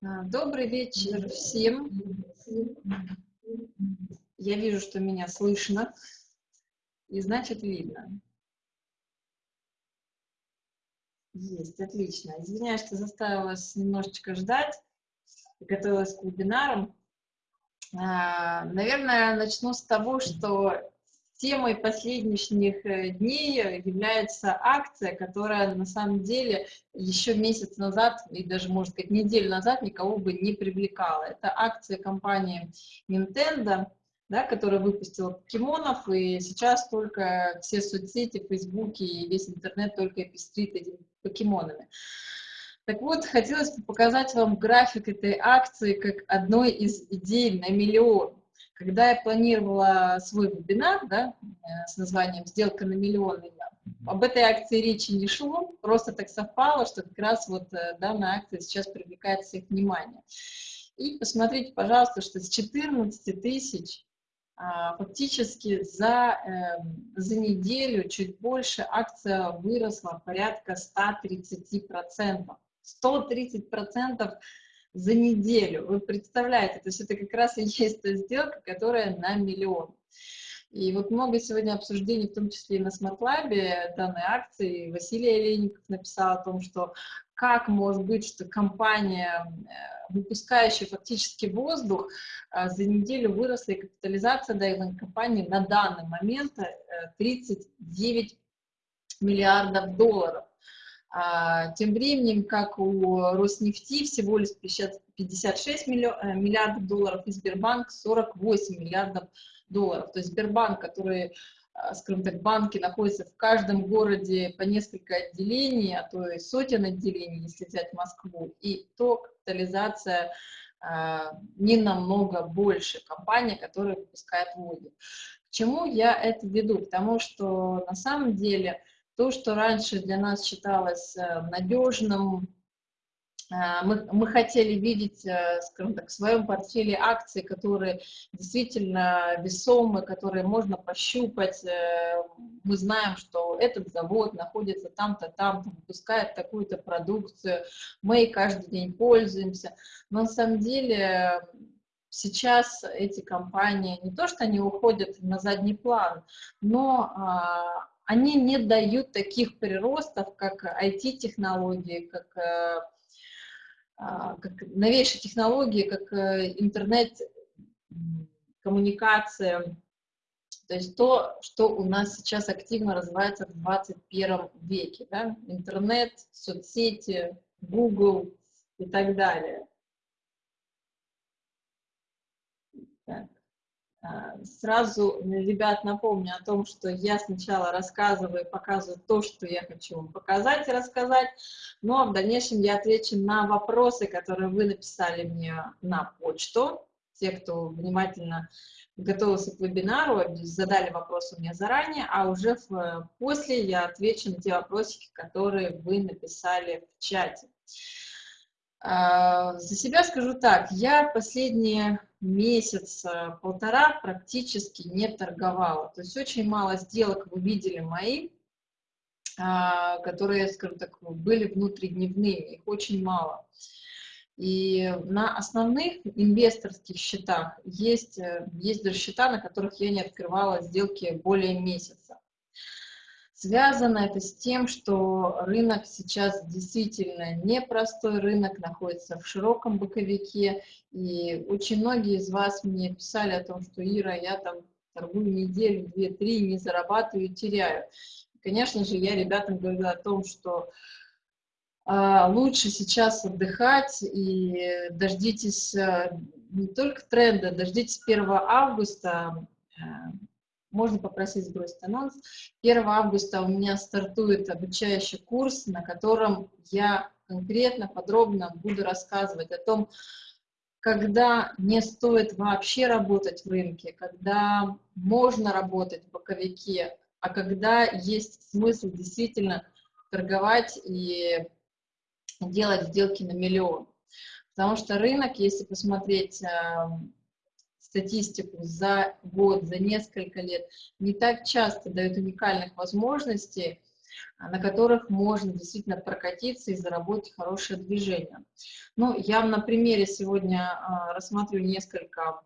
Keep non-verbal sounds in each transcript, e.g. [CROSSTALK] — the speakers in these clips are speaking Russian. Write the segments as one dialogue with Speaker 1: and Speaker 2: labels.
Speaker 1: А, добрый вечер всем. Я вижу, что меня слышно, и значит видно. Есть, отлично. Извиняюсь, что заставила вас немножечко ждать. Готовилась к вебинарам. А, наверное, начну с того, что темой последних э, дней является акция, которая на самом деле еще месяц назад, и даже, можно сказать, неделю назад никого бы не привлекала. Это акция компании Nintendo, да, которая выпустила покемонов, и сейчас только все соцсети, фейсбуки и весь интернет только пестрит этими покемонами. Так вот, хотелось бы показать вам график этой акции как одной из идей на миллион. Когда я планировала свой вебинар да, э, с названием «Сделка на миллион», об этой акции речи не шло, просто так совпало, что как раз вот э, данная акция сейчас привлекает всех внимание. И посмотрите, пожалуйста, что с 14 тысяч а, фактически за, эм, за неделю чуть больше акция выросла порядка 130%. 130% за неделю. Вы представляете, то есть это как раз и есть та сделка, которая на миллион. И вот много сегодня обсуждений, в том числе и на SmartLab данной акции. Василий Олейников написал о том, что как может быть, что компания, э, выпускающая фактически воздух, э, за неделю выросла и капитализация данной компании на данный момент 39 э, миллиардов долларов. А, тем временем, как у Роснефти всего лишь 56 миллиардов долларов, и Сбербанк 48 миллиардов долларов. То есть Сбербанк, который, а, скажем так, банки находятся в каждом городе по несколько отделений, а то и сотен отделений, если взять Москву, и то капитализация а, не намного больше компания, которая выпускает воду. К чему я это веду? Потому что на самом деле то, что раньше для нас считалось э, надежным, э, мы, мы хотели видеть, э, скажем так, в своем портфеле акции, которые действительно весомы, которые можно пощупать. Мы знаем, что этот завод находится там-то, там-то, выпускает такую-то продукцию, мы ей каждый день пользуемся. Но на самом деле сейчас эти компании, не то что они уходят на задний план, но а, они не дают таких приростов, как IT-технологии, как, э, а, как новейшие технологии, как э, интернет, коммуникация, то есть то, что у нас сейчас активно развивается в 21 веке, да? интернет, соцсети, Google и так далее. Так. А, сразу, ребят, напомню о том, что я сначала рассказываю и показываю то, что я хочу вам показать и рассказать, но в дальнейшем я отвечу на вопросы, которые вы написали мне на почту. Те, кто внимательно готовился к вебинару, задали вопросы мне заранее, а уже в, после я отвечу на те вопросики, которые вы написали в чате. А, за себя скажу так, я последние месяца-полтора практически не торговала. То есть очень мало сделок вы видели мои, а, которые, скажем так, были внутридневными, их очень мало. И на основных инвесторских счетах есть, э, есть даже счета, на которых я не открывала сделки более месяца. Связано это с тем, что рынок сейчас действительно непростой рынок, находится в широком боковике, и очень многие из вас мне писали о том, что Ира, я там торгую неделю, две, три, не зарабатываю, теряю. Конечно же, я ребятам говорю о том, что а, лучше сейчас отдыхать и дождитесь а, не только тренда, дождитесь 1 августа, а, можно попросить сбросить анонс. 1 августа у меня стартует обучающий курс, на котором я конкретно, подробно буду рассказывать о том, когда не стоит вообще работать в рынке, когда можно работать в боковике, а когда есть смысл действительно торговать и делать сделки на миллион. Потому что рынок, если посмотреть эм, статистику за год, за несколько лет, не так часто дают уникальных возможностей на которых можно действительно прокатиться и заработать хорошее движение. Ну, я на примере сегодня а, рассматриваю несколько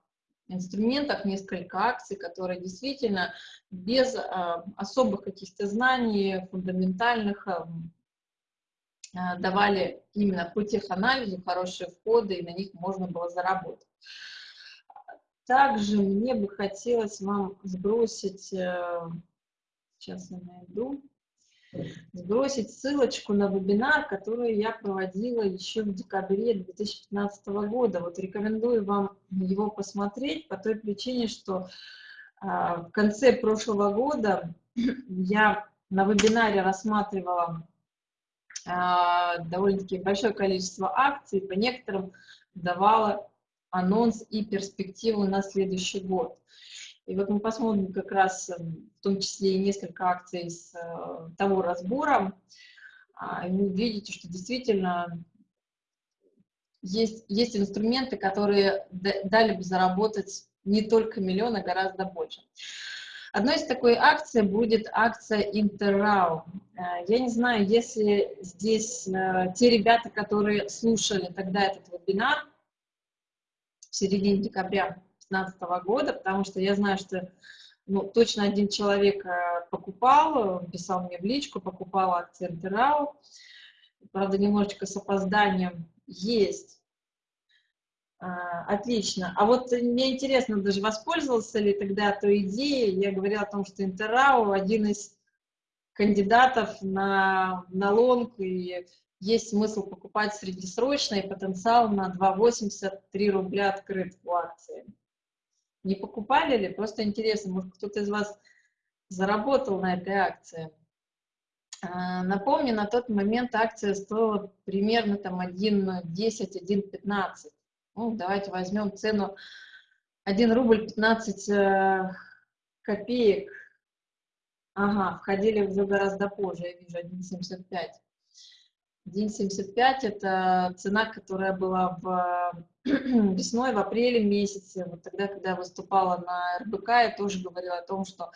Speaker 1: инструментов, несколько акций, которые действительно без а, особых каких-то знаний, фундаментальных, а, давали именно по теханализу хорошие входы, и на них можно было заработать. Также мне бы хотелось вам сбросить, э, сейчас я найду, сбросить ссылочку на вебинар, который я проводила еще в декабре 2015 года. Вот рекомендую вам его посмотреть по той причине, что а, в конце прошлого года [CLEARS THROAT] я на вебинаре рассматривала а, довольно-таки большое количество акций, по некоторым давала анонс и перспективу на следующий год. И вот мы посмотрим как раз эм, в том числе и несколько акций с э, того разбора. А, и вы видите, что действительно есть, есть инструменты, которые дали бы заработать не только миллион, а гораздо больше. Одной из такой акций будет акция Интеррау. Э, я не знаю, если здесь э, те ребята, которые слушали тогда этот вебинар в середине декабря 2015 года, потому что я знаю, что ну, точно один человек э, покупал, писал мне в личку, покупал акции РТРАУ. Правда, немножечко с опозданием есть. А, отлично. А вот мне интересно, даже воспользовался ли тогда той идеей, я говорила о том, что Интеррау один из кандидатов на, на лонг, и есть смысл покупать среднесрочно, и потенциал на 2,83 рубля открыт в акции. Не покупали ли? Просто интересно, может, кто-то из вас заработал на этой акции. А, напомню, на тот момент акция стоила примерно там 1.10, 1.15. Ну, давайте возьмем цену 1 рубль 15 э, копеек. Ага, входили уже гораздо позже, я вижу, 1.75. 1.75 это цена, которая была в [CLEARS THROAT] весной, в апреле месяце, вот тогда, когда я выступала на РБК, я тоже говорила о том, что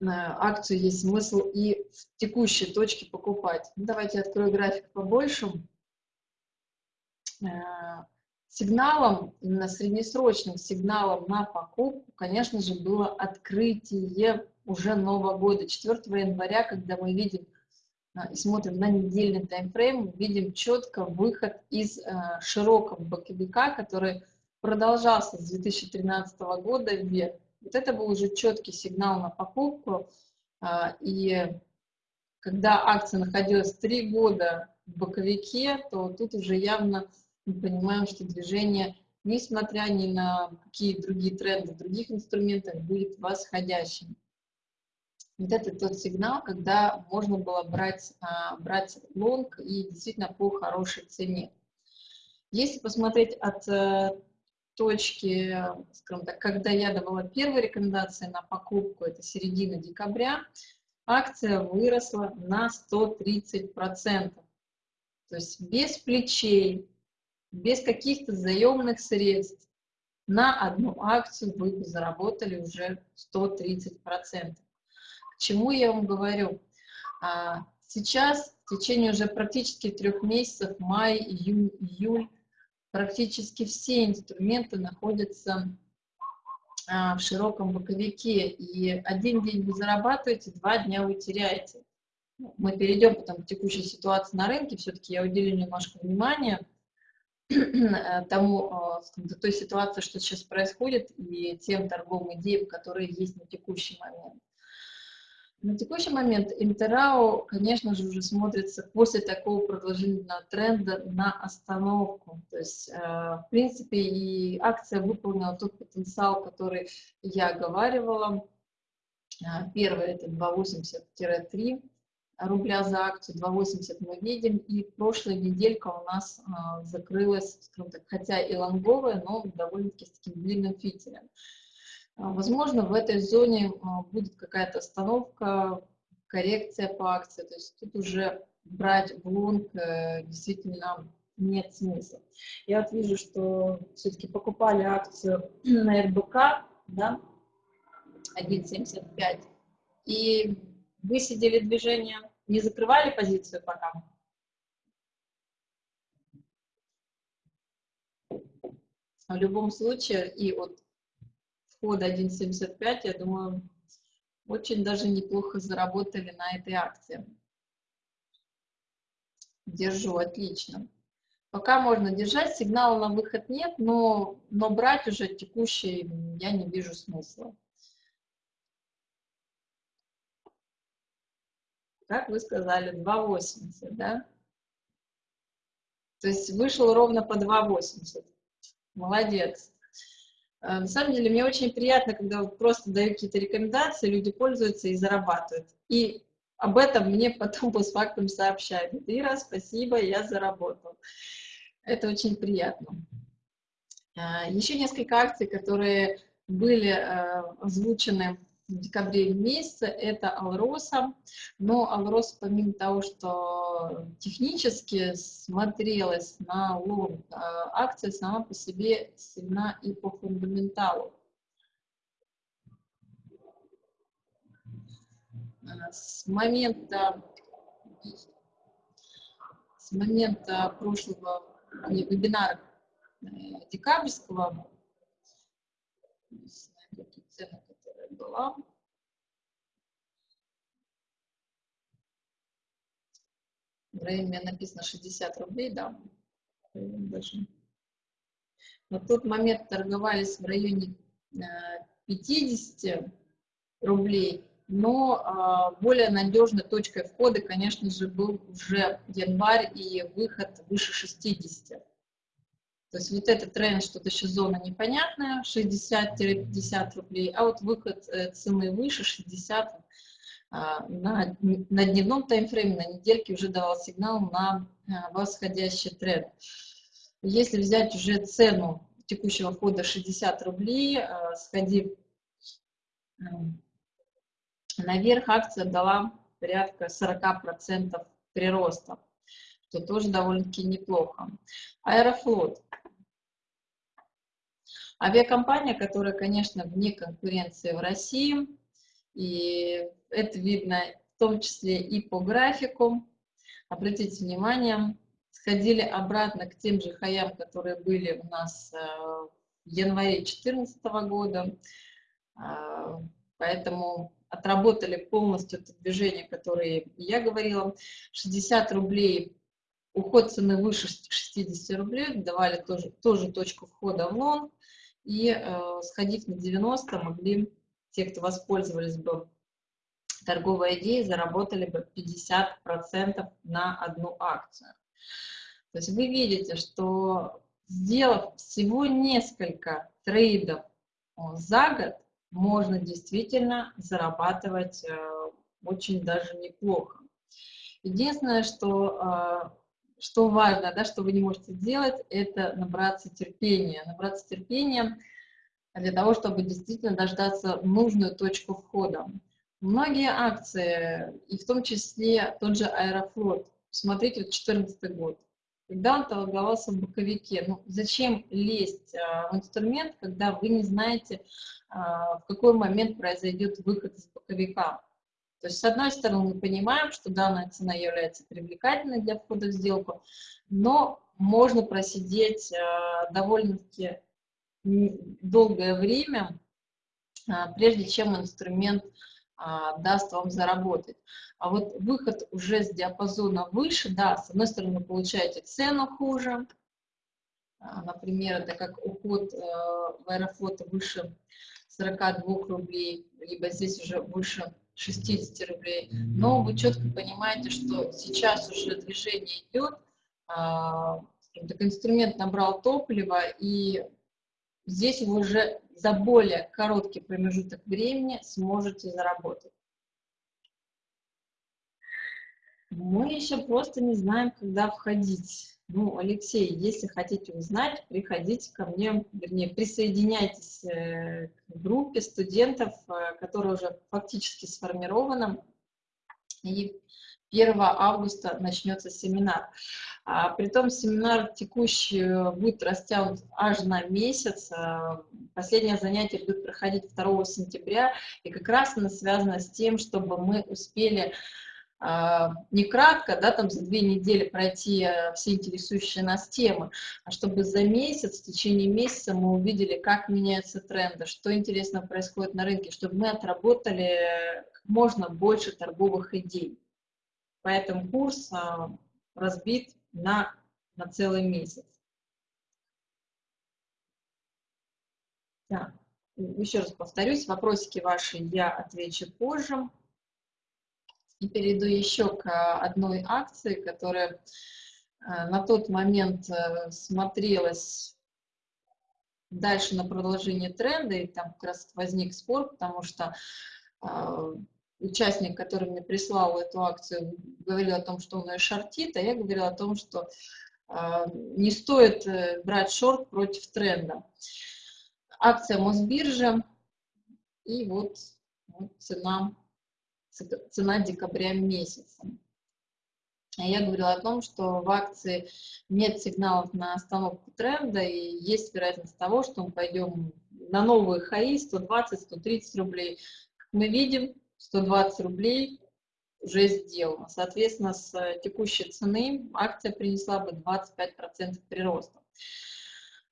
Speaker 1: э, акцию есть смысл и в текущей точке покупать. Ну, давайте я открою график побольше. Э, сигналом, именно среднесрочным сигналом на покупку, конечно же, было открытие уже Нового года, 4 января, когда мы видим и смотрим на недельный таймфрейм, видим четко выход из э, широкого боковика, который продолжался с 2013 года вверх. Вот это был уже четкий сигнал на покупку. А, и когда акция находилась три года в боковике, то тут уже явно мы понимаем, что движение, несмотря ни на какие другие тренды других инструментах, будет восходящим. Вот это тот сигнал, когда можно было брать, а, брать лонг и действительно по хорошей цене. Если посмотреть от э, точки, скажем так, когда я давала первые рекомендации на покупку, это середина декабря, акция выросла на 130%. То есть без плечей, без каких-то заемных средств на одну акцию вы заработали уже 130% чему я вам говорю? А, сейчас, в течение уже практически трех месяцев, май, июнь, июль, практически все инструменты находятся а, в широком боковике. И один день вы зарабатываете, два дня вы теряете. Мы перейдем потом к текущей ситуации на рынке, все-таки я уделю немножко внимания [CLEARS THROAT] тому, а, той ситуации, что сейчас происходит, и тем торговым идеям, которые есть на текущий момент. На текущий момент Интерау, конечно же, уже смотрится после такого продолжительного тренда на остановку. То есть, э, в принципе, и акция выполнила тот потенциал, который я оговаривала. Э, первое это 2,80-3 рубля за акцию, 2,80 мы видим, и прошлая неделька у нас э, закрылась, скажем так, хотя и лонговая, но довольно-таки с таким длинным фитилем. А, возможно, в этой зоне а, будет какая-то остановка, коррекция по акции. То есть тут уже брать в лонг э, действительно нет смысла. Я вот вижу, что все-таки покупали акцию [CLEARS THROAT] на РБК, да, 1.75. И Высидели движение, не закрывали позицию пока? В любом случае, и от входа 1.75, я думаю, очень даже неплохо заработали на этой акции. Держу, отлично. Пока можно держать, сигнала на выход нет, но, но брать уже текущий я не вижу смысла. Как вы сказали, 2,80, да? То есть вышел ровно по 2,80. Молодец. Э, на самом деле, мне очень приятно, когда просто даю какие-то рекомендации, люди пользуются и зарабатывают. И об этом мне потом [LAUGHS] постфактум сообщают. Ира, спасибо, я заработал. Это очень приятно. Э, Еще несколько акций, которые были э, озвучены в декабре месяце, это Алроса. Но Алроса, помимо того, что технически смотрелась на лонг, а, акция сама по себе сильна и по фундаменталу. А, с момента, с момента прошлого вебинара э, декабрьского, была. В районе написано 60 рублей, да. Даже. На тот момент торговались в районе 50 э, рублей, но а, более надежной точкой входа, конечно же, был уже январь и выход выше 60. То есть вот этот тренд, что-то еще зона непонятная, 60-50 рублей, а вот выход э, цены выше 60 а, на, на дневном таймфрейме, на недельке уже давал сигнал на а, восходящий тренд. Если взять уже цену текущего входа 60 рублей, а, сходив наверх, акция дала порядка 40% прироста, что тоже довольно-таки неплохо. Аэрофлот. Авиакомпания, которая, конечно, вне конкуренции в России, и это видно в том числе и по графику. Обратите внимание, сходили обратно к тем же хаям, которые были у нас э, в январе 2014 года. А, поэтому отработали полностью это движение, которое я говорила. 60 рублей, уход цены выше 60 рублей, давали тоже, тоже точку входа в лонг и э, сходив на 90, могли те, кто воспользовались бы торговой идеей, заработали бы 50% на одну акцию. То есть вы видите, что сделав всего несколько трейдов э, за год, можно действительно зарабатывать э, очень даже неплохо. Единственное, что э, что важно, да, что вы не можете сделать, это набраться терпения. Набраться терпения для того, чтобы действительно дождаться нужную точку входа. Многие акции, и в том числе тот же Аэрофлот, смотрите, 2014 год, когда он торговался в боковике, ну, зачем лезть а, в инструмент, когда вы не знаете, а, в какой момент произойдет выход из боковика. То есть, с одной стороны, мы понимаем, что данная цена является привлекательной для входа в сделку, но можно просидеть э, довольно-таки долгое время, э, прежде чем инструмент э, даст вам заработать. А вот выход уже с диапазона выше, да, с одной стороны, получаете цену хуже, например, это как уход в аэрофлота выше 42 рублей, либо здесь уже выше 60 рублей. Но вы четко понимаете, что сейчас уже движение идет, а, так инструмент набрал топливо, и здесь вы уже за более короткий промежуток времени сможете заработать. Мы еще просто не знаем, когда входить. Ну, Алексей, если хотите узнать, приходите ко мне, вернее, присоединяйтесь э, к группе студентов, э, которая уже фактически сформирована. И 1 августа начнется семинар. А, притом семинар текущий будет растянут аж на месяц. А, последнее занятие будет проходить 2 сентября, и как раз оно связано с тем, чтобы мы успели не кратко, да, там за две недели пройти э, все интересующие нас темы, а чтобы за месяц, в течение месяца мы увидели, как меняются тренды, что интересно происходит на рынке, чтобы мы отработали как можно больше торговых идей. Поэтому курс а, разбит на, на целый месяц. Так, еще раз повторюсь, вопросики ваши я отвечу позже. И перейду еще к одной акции, которая э, на тот момент э, смотрелась дальше на продолжение тренда, и там как раз возник спор, потому что э, участник, который мне прислал эту акцию, говорил о том, что он ее шортит, а я говорила о том, что не стоит брать шорт против тренда. Акция Мосбиржи, и вот, вот цена цена декабря месяца. Я говорила о том, что в акции нет сигналов на остановку тренда, и есть вероятность того, что мы пойдем на новые хаи 120-130 рублей. Как мы видим, 120 рублей уже сделано. Соответственно, с текущей цены акция принесла бы 25% прироста.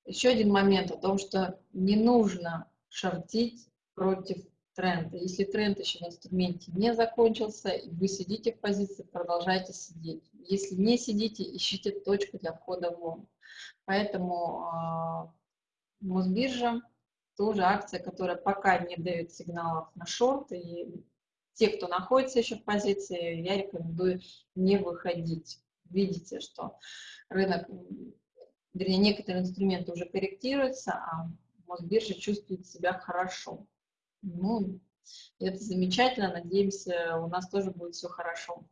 Speaker 1: Еще один момент о том, что не нужно шортить против тренда. Если тренд еще в инструменте не закончился, вы сидите в позиции, продолжайте сидеть. Если не сидите, ищите точку для входа в лонг. Поэтому э, Мосбиржа тоже акция, которая пока не дает сигналов на шорт, и те, кто находится еще в позиции, я рекомендую не выходить. Видите, что рынок, вернее, некоторые инструменты уже корректируются, а Мосбиржа чувствует себя хорошо. Ну, это замечательно, надеемся, у нас тоже будет все хорошо.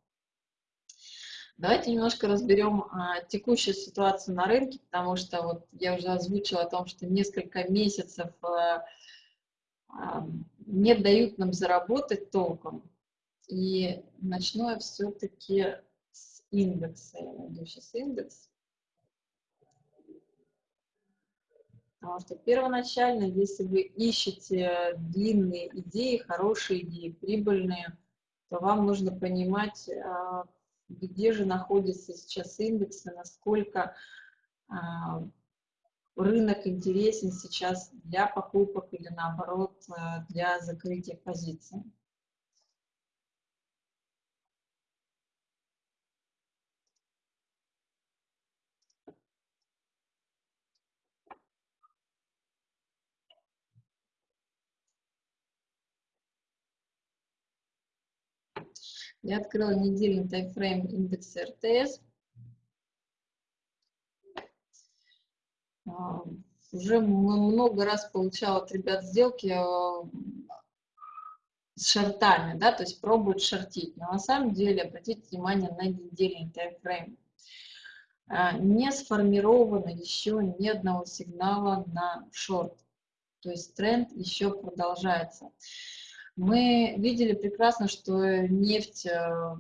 Speaker 1: Давайте немножко разберем а, текущую ситуацию на рынке, потому что вот я уже озвучила о том, что несколько месяцев а, а, не дают нам заработать толком. И начну я все-таки с индекса. Я найду сейчас индекс. Потому что первоначально, если вы ищете длинные идеи, хорошие идеи, прибыльные, то вам нужно понимать, а, где же находится сейчас индекс и насколько а, рынок интересен сейчас для покупок или наоборот а, для закрытия позиций. Я открыла недельный таймфрейм индекса РТС. Уже много раз получала от ребят сделки а, с шортами, да, то есть пробуют шортить. Но на самом деле обратите внимание на недельный таймфрейм. А, не сформировано еще ни одного сигнала на шорт. То есть тренд еще продолжается. Мы видели прекрасно, что нефть э,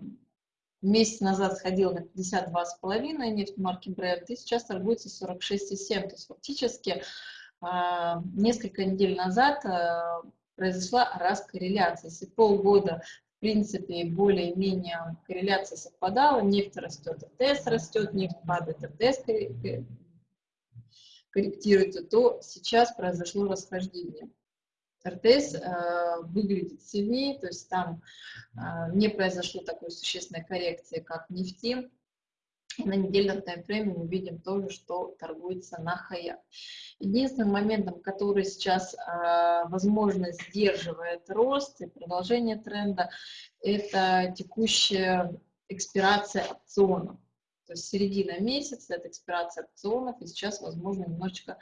Speaker 1: месяц назад сходила на 52,5, нефть марки Brent, и сейчас торгуется 46,7. То есть фактически э, несколько недель назад э, произошла раскорреляция. Если полгода в принципе, более-менее корреляция совпадала, нефть растет, РТС растет, нефть падает, РТС корректируется, то сейчас произошло расхождение. РТС э, выглядит сильнее, то есть там э, не произошло такой существенной коррекции, как нефти. И на недельном таймфрейме мы видим тоже, что торгуется на хаях. Единственным моментом, который сейчас, э, возможно, сдерживает рост и продолжение тренда, это текущая экспирация опционов. То есть середина месяца, это экспирация опционов, и сейчас, возможно, немножечко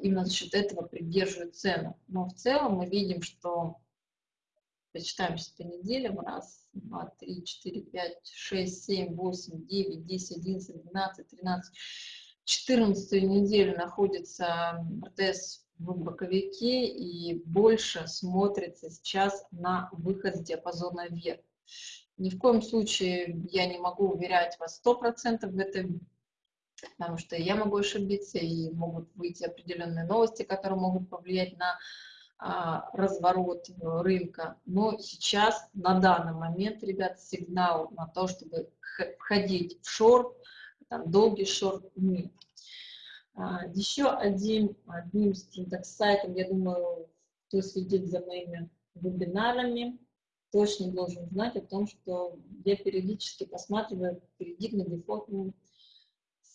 Speaker 1: именно за счет этого придерживают цену. Но в целом мы видим, что почитаем сейчас по неделям, раз, два, три, четыре, пять, шесть, семь, восемь, девять, десять, одиннадцать, двенадцать, тринадцать, четырнадцатую неделю находится РТС в боковике и больше смотрится сейчас на выход с диапазона вверх. Ни в коем случае я не могу уверять вас 100% в этом, потому что я могу ошибиться, и могут выйти определенные новости, которые могут повлиять на а, разворот рынка. Но сейчас, на данный момент, ребят, сигнал на то, чтобы входить в шорт, там, долгий шорт нет. А, еще одним, скажем так, сайтом, я думаю, кто следит за моими вебинарами, точно должен знать о том, что я периодически посматриваю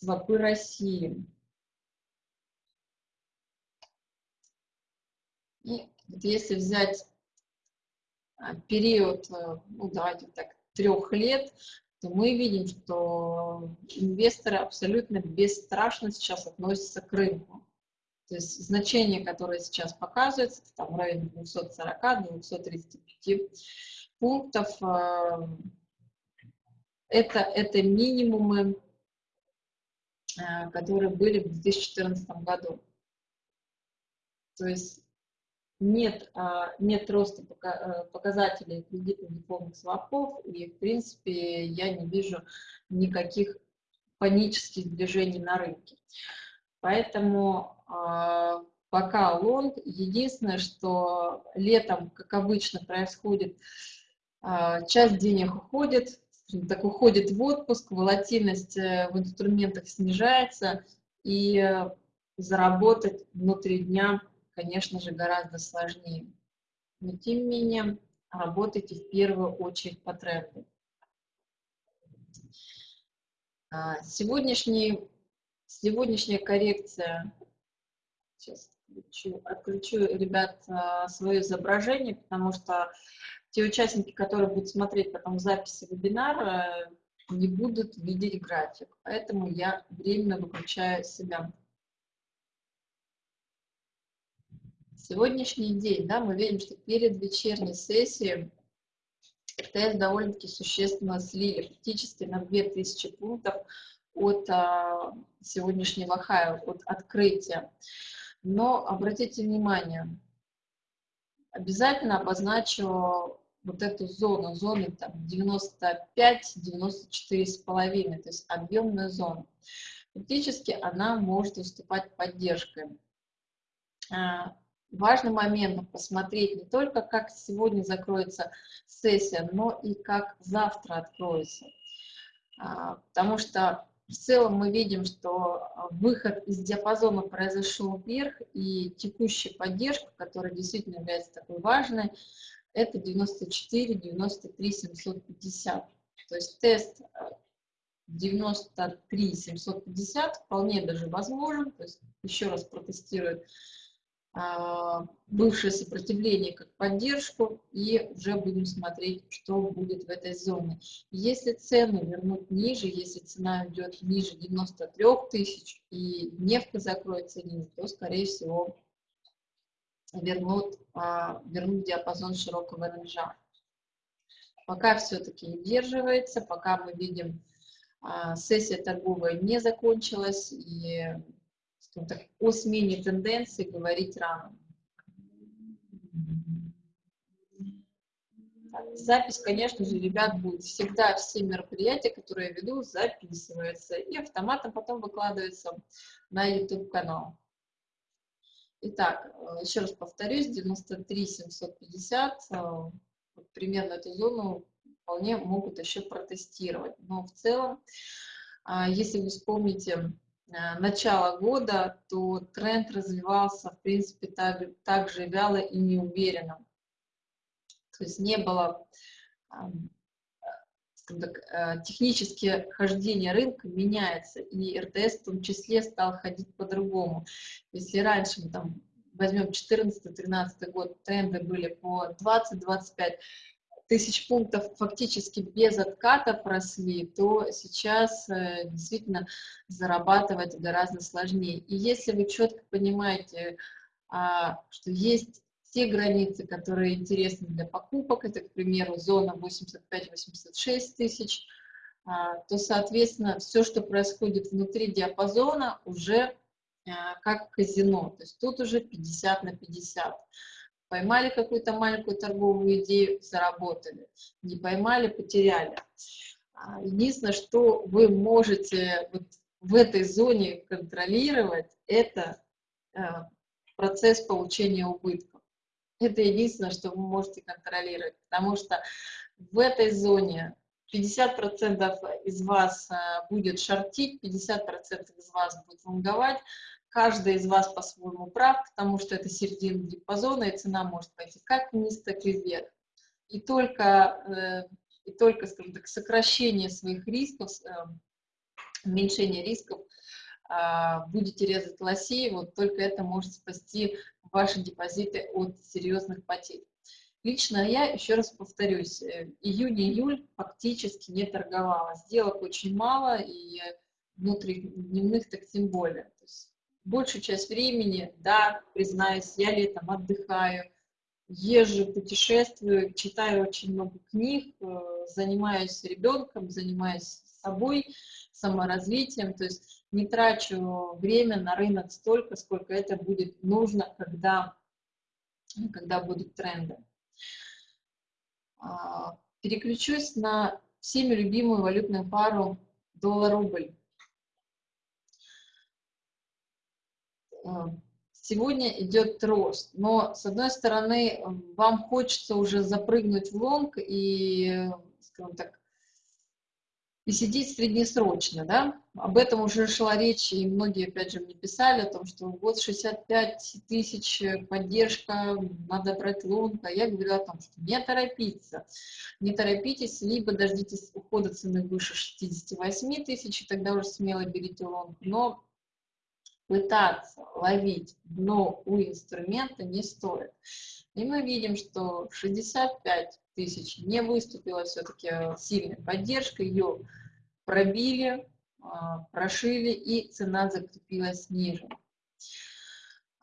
Speaker 1: кредитно-дефолтные свопы России. И если взять а, период, э, ну давайте так, трех лет, то мы видим, что инвесторы абсолютно бесстрашно сейчас относятся к рынку. То есть значение, которое сейчас показывается, там в районе 240-235 пунктов, э, это, это минимумы, которые были в 2014 году. То есть нет, а, нет роста э, показателей кредитных дипломных свопов, и, в принципе, я не вижу никаких панических движений на рынке. Поэтому а, пока лонг. Единственное, что летом, как обычно, происходит, а, часть денег уходит, так уходит в отпуск, волатильность э, в инструментах снижается, и заработать внутри дня конечно же, гораздо сложнее. Но, тем не менее, работайте в первую очередь по тренду. А, сегодняшний, сегодняшняя коррекция, сейчас отключу, отключу, ребят, а, свое изображение, потому что те участники, которые будут смотреть потом записи вебинара, не будут видеть график, поэтому я временно выключаю себя. Сегодняшний день, да, мы видим, что перед вечерней сессией РТС довольно-таки существенно слили, практически на 2000 пунктов от а, сегодняшнего хая, от открытия. Но обратите внимание, обязательно обозначу вот эту зону, зону там 95-94,5, то есть объемную зону. Фактически она может уступать поддержкой. А, важным моментом посмотреть не только, как сегодня закроется сессия, но и как завтра откроется. А, потому что в целом мы видим, что выход из диапазона произошел вверх, и текущая поддержка, которая действительно является такой важной, это 94, 93, 750. То есть тест 93, 750 вполне даже возможен, то есть еще раз протестирует а, бывшее сопротивление как поддержку и уже будем смотреть, что будет в этой зоне. Если цену вернуть ниже, если цена идет ниже 93 тысяч и нефть закроется ниже, то, скорее всего, вернут, а, вернут диапазон широкого рынжа. Пока все-таки удерживается, пока мы видим, а, сессия торговая не закончилась, и так, о смене тенденции говорить рано. Запись, конечно же, ребят, будет всегда все мероприятия, которые я веду, записываются и автоматом потом выкладываются на YouTube-канал. Итак, еще раз повторюсь, 93 750, э, примерно эту зону вполне могут еще протестировать. Но в целом, а, если вы вспомните Э, начала года, то тренд развивался, в принципе, так, так же вяло и неуверенно. То есть не было так, э, технические хождение рынка меняется, и РТС в том числе стал ходить по-другому. Если раньше мы там возьмем 14-13 год, тренды были по 20-25, тысяч пунктов фактически без отката просли, то сейчас э, действительно зарабатывать гораздо сложнее. И если вы четко понимаете, а, что есть те границы, которые интересны для покупок, это, к примеру, зона 85-86 тысяч, а, то, соответственно, все, что происходит внутри диапазона, уже а, как казино. То есть тут уже 50 на 50. Поймали какую-то маленькую торговую идею, заработали. Не поймали, потеряли. А, единственное, что вы можете вот в этой зоне контролировать, это процесс получения убытков. Это единственное, что вы можете контролировать, потому что в этой зоне 50% из вас э, будет шортить, 50% из вас будет лонговать, каждый из вас по-своему прав, потому что это середина диапазона, и цена может пойти как вниз, так и вверх. И только, э, и только скажем так, сокращение своих рисков, э, уменьшение рисков, будете резать лосей, вот только это может спасти ваши депозиты от серьезных потерь. Лично я, еще раз повторюсь, э, июнь-июль фактически не торговала. Сделок очень мало, и внутридневных так тем более. То есть большую часть времени, да, признаюсь, я летом отдыхаю, езжу, путешествую, читаю очень много книг, э, занимаюсь ребенком, занимаюсь собой, саморазвитием, то есть не трачу время на рынок столько, сколько это будет нужно, когда, когда будут тренды. А, переключусь на всеми любимую валютную пару доллар-рубль. А, сегодня идет рост, но с одной стороны вам хочется уже запрыгнуть в лонг и, скажем так, и сидеть среднесрочно, да, об этом уже шла речь, и многие, опять же, мне писали о том, что вот 65 тысяч поддержка, надо брать лонг, а я говорю о том, что не торопиться, не торопитесь, либо дождитесь ухода цены выше 68 тысяч, и тогда уже смело берите лонг, но пытаться ловить дно у инструмента не стоит. И мы видим, что 65 тысяч не выступила все-таки сильной поддержкой, ее пробили, прошили и цена закрепилась ниже.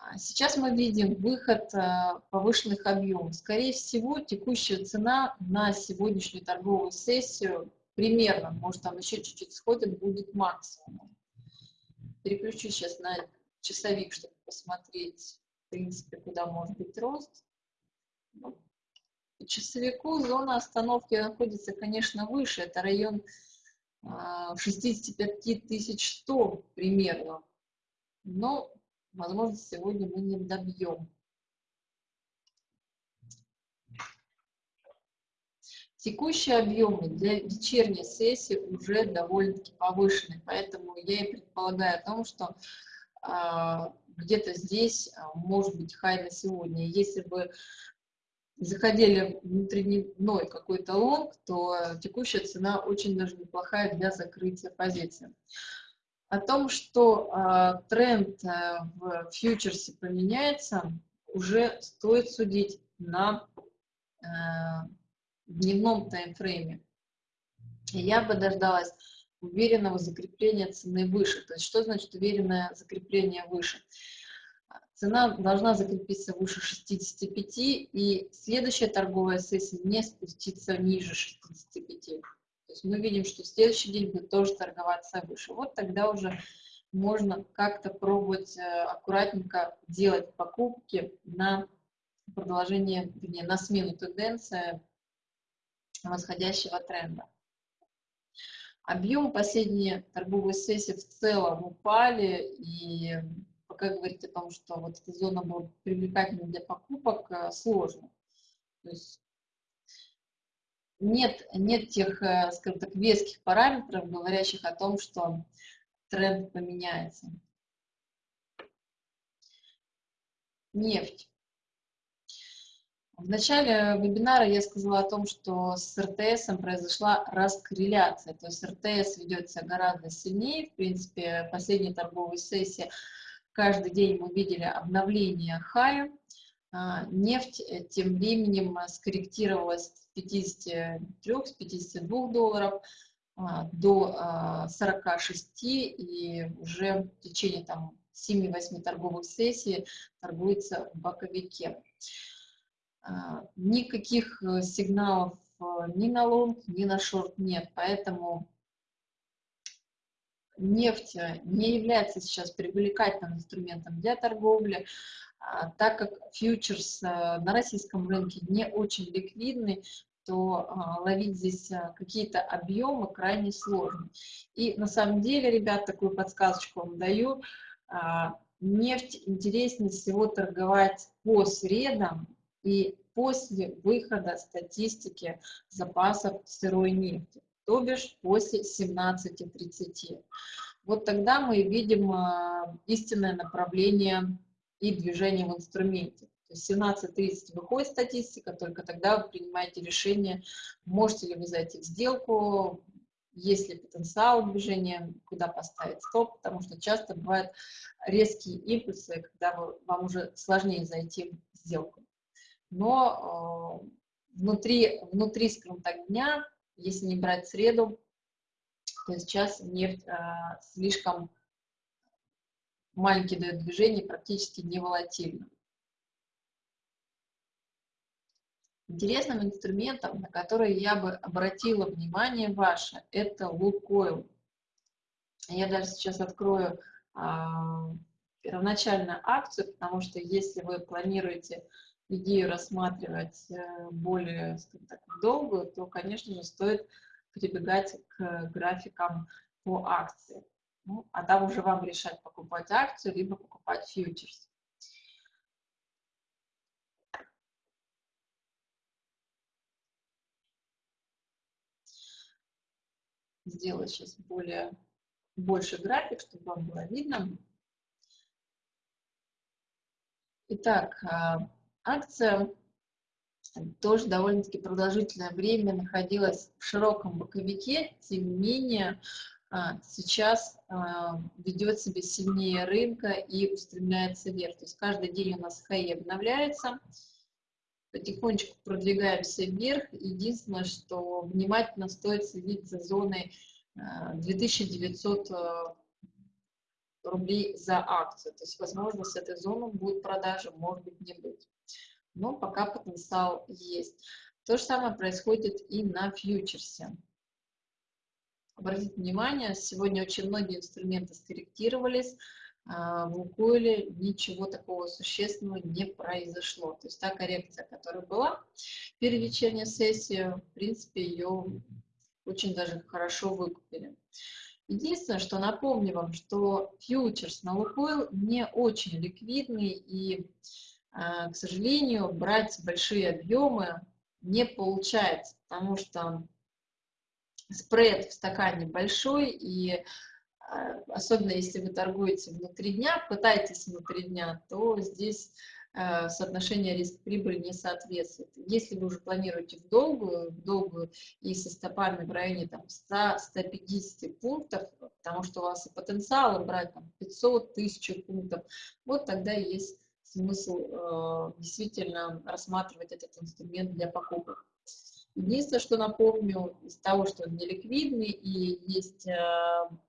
Speaker 1: А сейчас мы видим выход а, повышенных объемов. Скорее всего, текущая цена на сегодняшнюю торговую сессию примерно, может там еще чуть-чуть сходит, будет максимум. Переключу сейчас на часовик, чтобы посмотреть, в принципе, куда может быть рост. Ну, по часовику зона остановки находится, конечно, выше. Это район 65 тысяч тонн примерно. Но, возможно, сегодня мы не добьем. Текущие объемы для вечерней сессии уже довольно-таки повышены, поэтому я и предполагаю о том, что а, где-то здесь а, может быть хай на сегодня. Если бы заходили внутридневной какой-то лонг, то текущая цена очень даже неплохая для закрытия позиции. О том, что э, тренд э, в фьючерсе поменяется, уже стоит судить на э, дневном таймфрейме. Я бы дождалась уверенного закрепления цены выше. То есть что значит уверенное закрепление выше? Цена должна закрепиться выше 65, и следующая торговая сессия не спуститься ниже 65. То есть мы видим, что в следующий день будет тоже торговаться выше. Вот тогда уже можно как-то пробовать э, аккуратненько делать покупки на продолжение, вернее, на смену тенденции восходящего тренда. Объемы последние торговые сессии в целом упали, и пока говорить о том, что вот эта зона была привлекательной для покупок, э, сложно. То есть нет, нет тех, э, скажем так, веских параметров, говорящих о том, что тренд поменяется. Нефть. В начале вебинара я сказала о том, что с РТС произошла раскорреляция, то есть РТС ведется гораздо сильнее, в принципе, последняя торговая сессия Каждый день мы видели обновление хая. А, нефть э, тем временем э, скорректировалась с 53, с 52 долларов а, до 46 а, и уже в течение там 7-8 торговых сессий торгуется в боковике. Никаких э, сигналов ни на лонг, ни на шорт нет, поэтому нефть не является сейчас привлекательным инструментом для торговли. а, так как фьючерс а, на российском рынке не очень ликвидный, то а, ловить здесь а, какие-то объемы крайне сложно. И на самом деле, ребят, такую подсказочку вам даю, а, нефть интереснее всего торговать по средам и после выхода статистики запасов сырой нефти, то бишь после 17.30. Вот тогда мы видим истинное направление и движение в инструменте. То есть 17.30 выходит статистика, только тогда вы принимаете решение, можете ли вы зайти в сделку, есть ли потенциал движения, куда поставить стоп, потому что часто бывают резкие импульсы, когда вы, вам уже сложнее зайти в сделку. Но э, внутри, внутри, скажем так, дня, если не брать среду, то сейчас нефть э, слишком маленький дает движение, практически не волатильно. Интересным инструментом, на который я бы обратила внимание ваше, это Лукойл. Я даже сейчас открою а, первоначально акцию, потому что если вы планируете идею рассматривать э, более так, долгую, то, конечно же, стоит прибегать к графикам по акции. Ну, а там уже вам решать, покупать акцию, либо покупать фьючерс. сделать сейчас более, больше график, чтобы вам было видно. Итак, а, акция тоже довольно-таки продолжительное время находилась в широком боковике, тем не менее а, сейчас а, ведет себя сильнее рынка и устремляется вверх. То есть каждый день у нас хаи обновляется, потихонечку продвигаемся вверх. Единственное, что внимательно стоит следить за зоной 2900 э, э, рублей за акцию. То есть, возможно, с этой зоны будет продажа, может быть, не быть. Но пока потенциал есть. То же самое происходит и на фьючерсе. Обратите внимание, сегодня очень многие инструменты скорректировались, а, в Лукойле ничего такого существенного не произошло. То есть та коррекция, которая была перед вечерней сессией, в принципе, ее очень даже хорошо выкупили. Единственное, что напомню вам, что фьючерс на Лукойл не очень ликвидный и, а, к сожалению, брать большие объемы не получается, потому что спред в стакане большой и а, особенно если вы торгуете внутри дня, пытаетесь внутри дня, то здесь э, соотношение риск-прибыль не соответствует. Если вы уже планируете в долгую, в долгую и со стопами в районе 100-150 пунктов, потому что у вас и потенциал брать там 500 тысяч пунктов, вот тогда есть смысл э, действительно рассматривать этот инструмент для покупок. Единственное, что напомню, из того, что он неликвидный и есть э,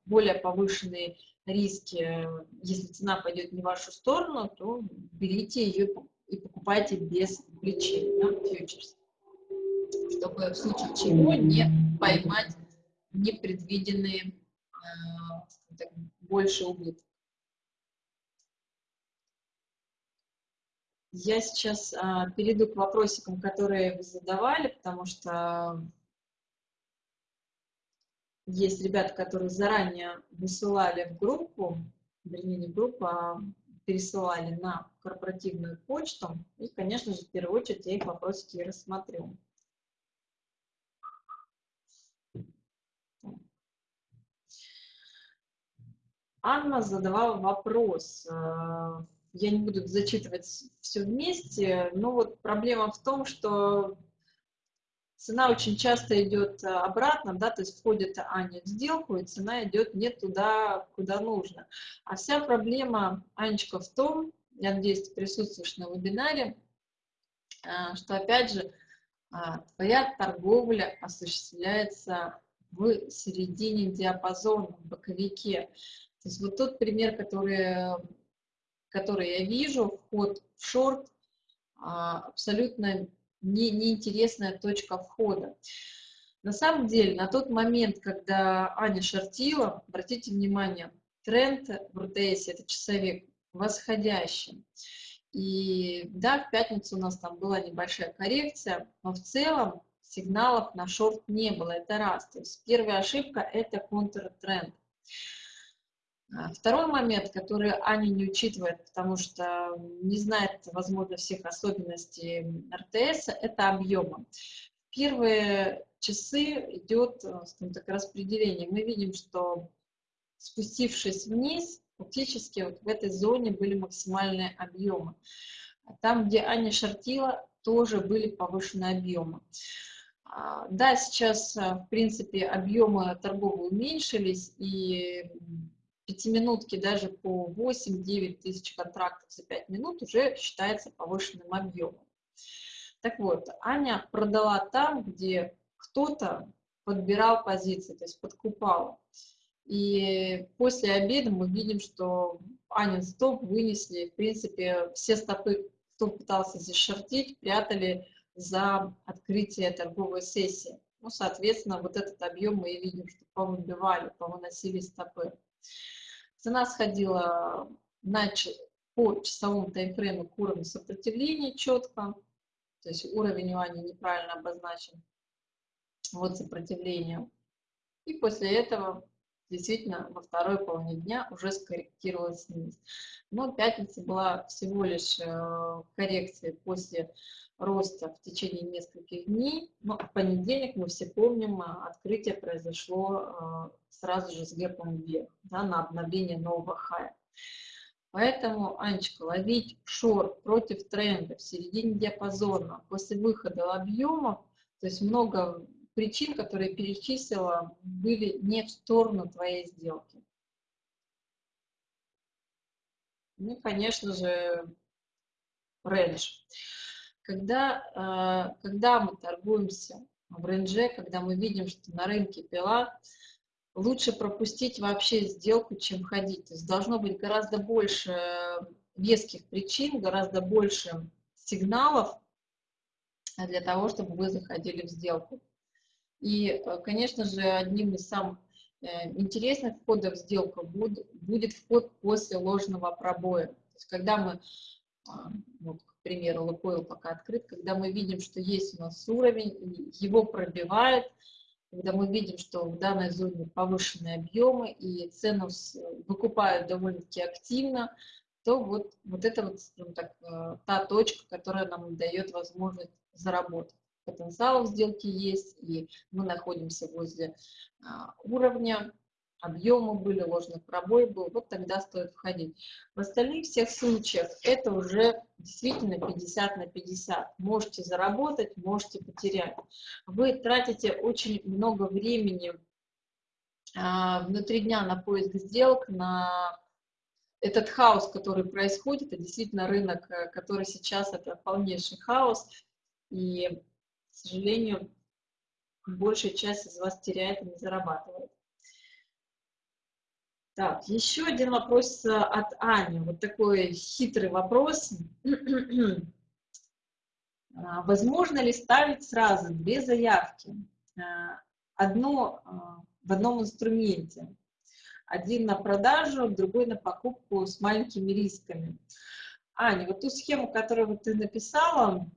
Speaker 1: более повышенные риски, если цена пойдет не в вашу сторону, то берите ее и покупайте без включения да, фьючерс, чтобы в случае чего не поймать непредвиденные э, больше убыток. Я сейчас а, перейду к вопросикам, которые вы задавали, потому что есть ребята, которые заранее высылали в группу, вернее, не группу, а пересылали на корпоративную почту. И, конечно же, в первую очередь я их вопросики рассмотрю. Анна задавала вопрос. А, я не буду зачитывать все вместе, но вот проблема в том, что цена очень часто идет э, обратно, да, то есть входит Аня в сделку, и цена идет не туда, куда нужно. А вся проблема, Анечка, в том, я надеюсь, ты присутствуешь на вебинаре, э, что, опять же, э, твоя торговля осуществляется в середине диапазона, в боковике. То есть вот тот пример, который который я вижу, вход в шорт, а, абсолютно не, неинтересная точка входа. На самом деле, на тот момент, когда Аня шортила, обратите внимание, тренд в РТС, это часовик, восходящий. И да, в пятницу у нас там была небольшая коррекция, но в целом сигналов на шорт не было, это раз. То есть первая ошибка – это контртренд. А второй момент, который Аня не учитывает, потому что не знает, возможно, всех особенностей РТС, это объемы. Первые часы идет, э, так, распределение. Мы видим, что спустившись вниз, фактически вот в этой зоне были максимальные объемы. Там, где Аня шортила, тоже были повышенные объемы. А, да, сейчас, э, в принципе, объемы торговые уменьшились, и пятиминутки даже по 8-9 тысяч контрактов за 5 минут уже считается повышенным объемом. Так вот, Аня продала там, где кто-то подбирал позиции, то есть подкупал. И после обеда мы видим, что Анин стоп вынесли, в принципе, все стопы, кто пытался здесь шортить, прятали за открытие торговой сессии. Ну, соответственно, вот этот объем мы и видим, что повыбивали, повыносили стопы. Цена сходила на, по часовому таймфрейму к уровню сопротивления четко, то есть уровень у Ани неправильно обозначен, вот сопротивление. И после этого действительно во второй половине дня уже скорректировалась вниз. Но пятница была всего лишь э, коррекция после роста в течение нескольких дней. Но в понедельник, мы все помним, э, открытие произошло э, сразу же с гэпом вверх, да, на обновление нового хая. Поэтому, Анечка, ловить шорт против тренда в середине диапазона после выхода объемов, то есть много причин, которые перечислила, были не в сторону твоей сделки. Ну, конечно же, рейндж. Когда, э, когда мы торгуемся в рейндже, когда мы видим, что на рынке пила, лучше пропустить вообще сделку, чем ходить. То есть должно быть гораздо больше веских причин, гораздо больше сигналов для того, чтобы вы заходили в сделку. И, э, конечно же, одним из самых э, интересных входов в сделку будет вход после ложного пробоя. То есть, когда мы, а, вот, к примеру, Лукойл пока открыт, когда мы видим, что есть у нас уровень, его пробивает, когда мы видим, что в данной зоне повышенные объемы и цену выкупают довольно-таки активно, то вот, вот это вот, скажем так, э, та точка, которая нам дает возможность заработать. Потенциал в сделке есть, и мы находимся возле а, уровня, объемы были, ложный пробой был, вот тогда стоит входить. В остальных всех случаях это уже действительно 50 на 50. Можете заработать, можете потерять. Вы тратите очень много времени а, внутри дня на поиск сделок, на этот хаос, который происходит, это действительно рынок, э, который сейчас это полнейший хаос, и, сожалению, большая часть из вас теряет и не зарабатывает. Так, еще один вопрос э, от Ани. Вот такой хитрый вопрос. [CLEARS THROAT] А, возможно ли ставить сразу две заявки? А, одно а, в одном инструменте. Один на продажу, другой на покупку с маленькими рисками. Аня, вот ту схему, которую ты написала,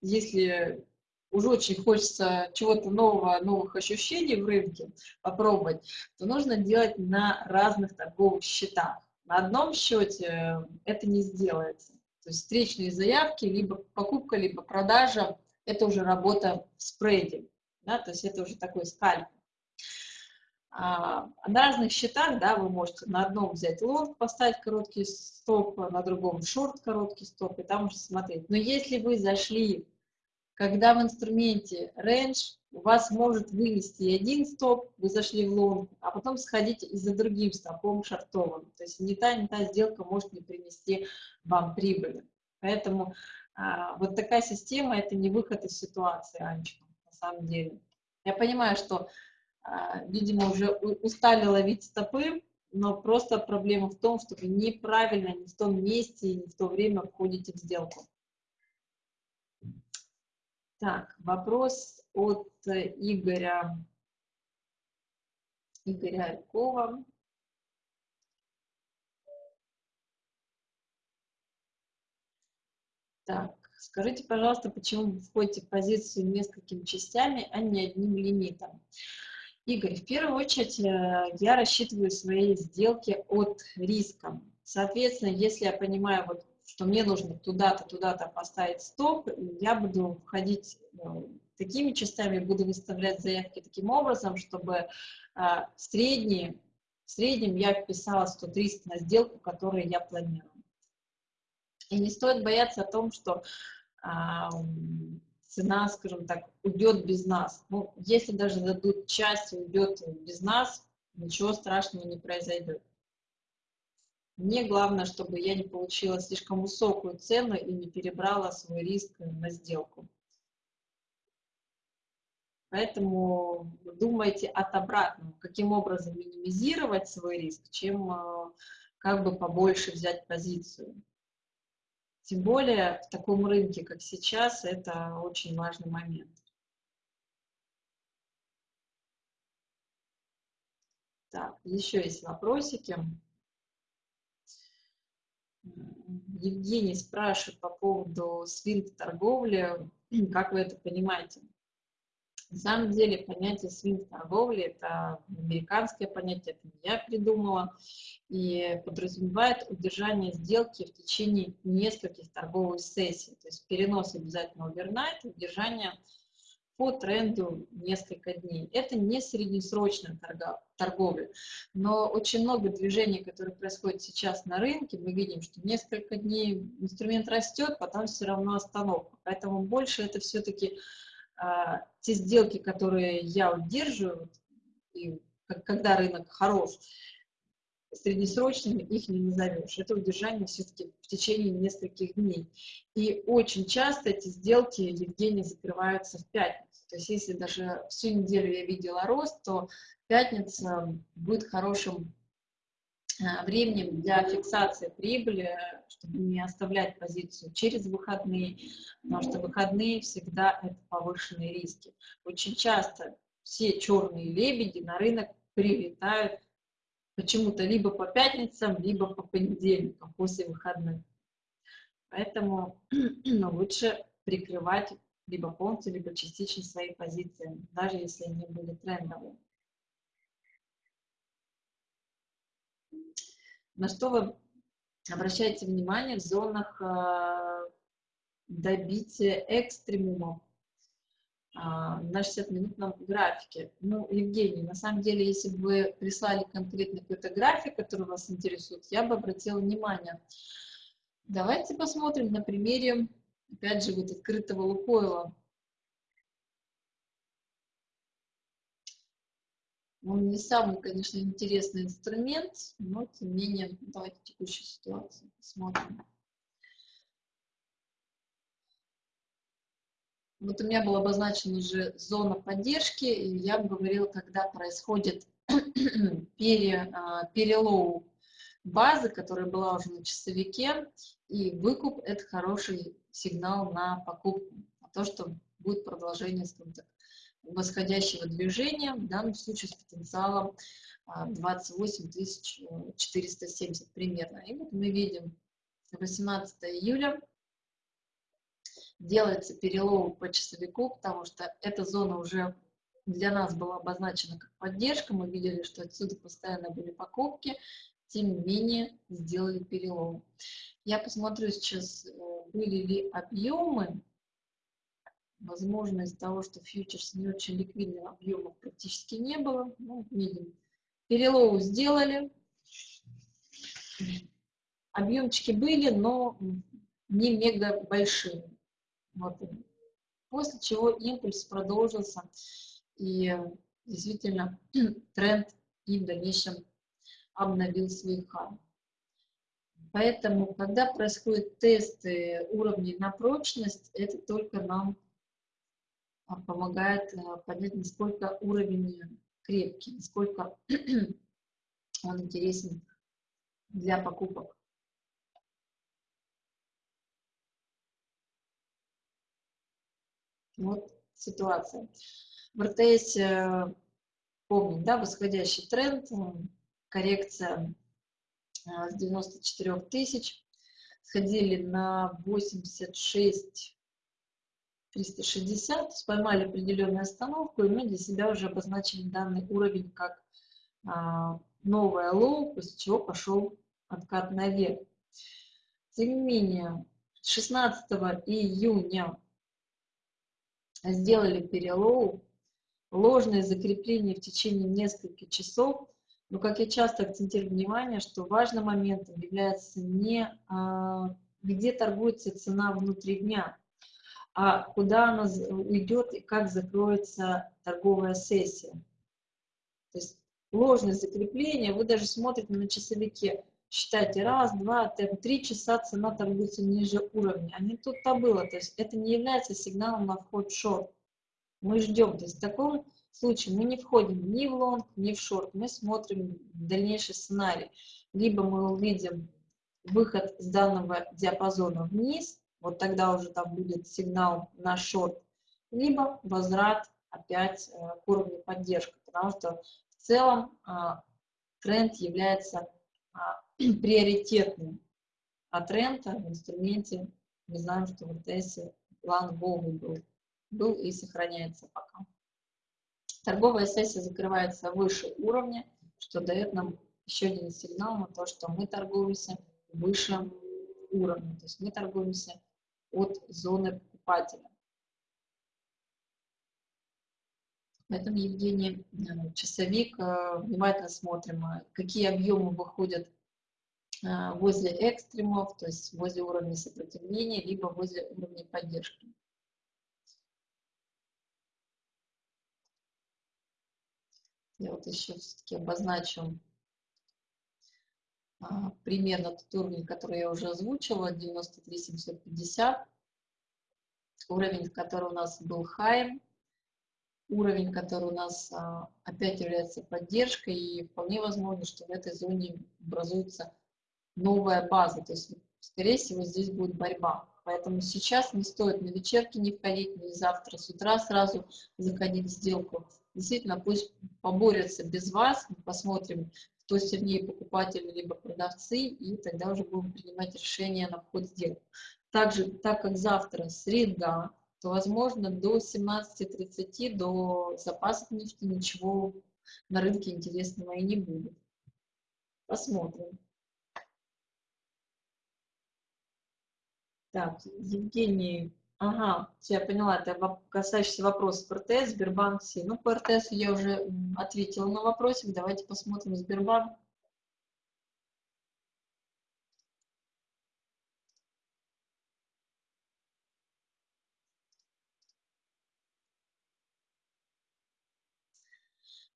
Speaker 1: если уже очень хочется чего-то нового, новых ощущений в рынке попробовать, то нужно делать на разных торговых счетах. На одном счете это не сделается. То есть встречные заявки, либо покупка, либо продажа, это уже работа в спреде, да, то есть это уже такой скальп. А, на разных счетах, да, вы можете на одном взять лонг, поставить короткий стоп, на другом шорт короткий стоп, и там уже смотреть. Но если вы зашли когда в инструменте range у вас может вынести один стоп, вы зашли в лонг, а потом сходить и за другим стопом шортовым. То есть не та, не та сделка может не принести вам прибыли. Поэтому а, вот такая система – это не выход из ситуации, Анечка, на самом деле. Я понимаю, что, а, видимо, уже устали ловить стопы, но просто проблема в том, что вы неправильно, не в том месте, не в то время входите в сделку. Так, вопрос от Игоря, Игоря Алькова. Так, скажите, пожалуйста, почему вы входите в позицию несколькими частями, а не одним лимитом? Игорь, в первую очередь э, я рассчитываю свои сделки от риска. Соответственно, если я понимаю, вот, что мне нужно туда-то, туда-то поставить стоп, я буду входить э, такими частями, буду выставлять заявки таким образом, чтобы а, средние, в среднем я вписала 100 риска на сделку, которую я планирую. И не стоит бояться о том, что а, цена, скажем так, уйдет без нас. Ну, если даже дадут часть, уйдет без нас, ничего страшного не произойдет. Мне главное, чтобы я не получила слишком высокую цену и не перебрала свой риск на сделку. Поэтому думайте от обратного, каким образом минимизировать свой риск, чем а, как бы побольше взять позицию. Тем более в таком рынке, как сейчас, это очень важный момент. Так, еще есть вопросики. Евгений спрашивает по поводу свинг торговли. [CLEARS THROAT] Как вы это понимаете? На самом деле понятие свинг торговли – это американское понятие, это я придумала, и подразумевает удержание сделки в течение нескольких торговых сессий, то есть перенос обязательно овернайт, удержание по тренду несколько дней. Это не среднесрочная торговля, но очень много движений, которые происходят сейчас на рынке, мы видим, что несколько дней инструмент растет, потом все равно остановка. Поэтому больше это все-таки а, те сделки, которые я удерживаю, и когда рынок хорош, среднесрочными их не назовешь. Это удержание все-таки в течение нескольких дней. И очень часто эти сделки, Евгений, закрываются в пятницу. То есть если даже всю неделю я видела рост, то пятница будет хорошим Э, временем для фиксации прибыли, чтобы не оставлять позицию через выходные, потому что выходные всегда это повышенные риски. Очень часто все черные лебеди на рынок прилетают почему-то либо по пятницам, либо по понедельникам после выходных. Поэтому [CLEARS THROAT] лучше прикрывать либо полностью, либо частично свои позиции, даже если они были трендовые. На что вы обращаете внимание в зонах э, добития экстремумов на 60-минутном графике. Ну, Евгений, на самом деле, если бы вы прислали конкретно какой-то график, который вас интересует, я бы обратила внимание. Давайте посмотрим на примере, опять же, вот открытого Лукойла. Он не самый, конечно, интересный инструмент, но тем не менее, давайте текущую ситуацию посмотрим. Вот у меня была обозначена уже зона поддержки, и я говорила, когда происходит [CLEARS THROAT] пере, а, перелоу базы, которая была уже на часовике, и выкуп – это хороший сигнал на покупку, на то, что будет продолжение, скажем так, восходящего движения, в данном случае с потенциалом 28 470 примерно. И вот мы видим 18 июля делается перелом по часовику, потому что эта зона уже для нас была обозначена как поддержка. Мы видели, что отсюда постоянно были покупки, тем не менее сделали перелом. Я посмотрю сейчас, э, были ли объемы Возможно, из-за того, что фьючерс не очень ликвидный, объемов практически не было. Ну, видим. Перелову сделали. Объемчики были, но не мега большие. Вот. После чего импульс продолжился. И действительно [CLEARS THROAT] тренд и в дальнейшем обновил свой хай. Поэтому, когда происходят тесты уровней на прочность, это только нам а, помогает э, понять, насколько уровень крепкий, насколько [CLEARS THROAT] он интересен для покупок. Вот ситуация. В РТС э, помним, да, восходящий тренд, коррекция э, с 94 тысяч. сходили на 86 360, поймали определенную остановку, и мы для себя уже обозначили данный уровень как а, новое low, после чего пошел откат наверх. Тем не менее, 16 июня сделали пере low, ложное закрепление в течение нескольких часов, но, как я часто акцентирую внимание, что важным моментом является не а, где торгуется цена внутри дня, а куда она уйдет и как закроется торговая сессия. То есть ложное закрепление, вы даже смотрите на часовике, считайте, раз, два, три часа цена торгуется ниже уровня, а не тут-то было, то есть это не является сигналом на вход в шорт. Мы ждем, то есть в таком случае мы не входим ни в лонг, ни в шорт, мы смотрим дальнейший сценарий. Либо мы увидим выход с данного диапазона вниз, вот тогда уже там будет сигнал на шорт, либо возврат опять э, к уровню поддержки, потому что в целом а, тренд является а, [CLEARS THROAT] приоритетным. А тренд в инструменте, мы знаем, что в РТС план волны был, был и сохраняется пока. Торговая сессия закрывается выше уровня, что дает нам еще один сигнал на то, что мы торгуемся выше уровня, то есть мы торгуемся от зоны покупателя. Поэтому, Евгений, э, часовик, э, внимательно смотрим, э, какие объемы выходят возле экстремов, то есть возле уровня сопротивления, либо возле уровня поддержки. Я вот еще все-таки обозначу а, примерно тот уровень, который я уже озвучила, 93 750, уровень, который у нас был high, уровень, который у нас а, опять является поддержкой, и вполне возможно, что в этой зоне образуется новая база, то есть, скорее всего, здесь будет борьба. Поэтому сейчас не стоит на вечерке не входить, ни завтра с утра сразу заходить в сделку. Действительно, пусть поборются без вас, посмотрим, кто сильнее покупатели либо продавцы, и тогда уже будем принимать решение на вход сделок. Также, так как завтра среда, то, возможно, до 17.30, до запасов нефти ничего на рынке интересного и не будет. Посмотрим. Так, Евгений, ага, я поняла, это касающийся вопросов РТС, Сбербанк, Си. Ну, по РТС я уже ответила на вопросик, давайте посмотрим Сбербанк.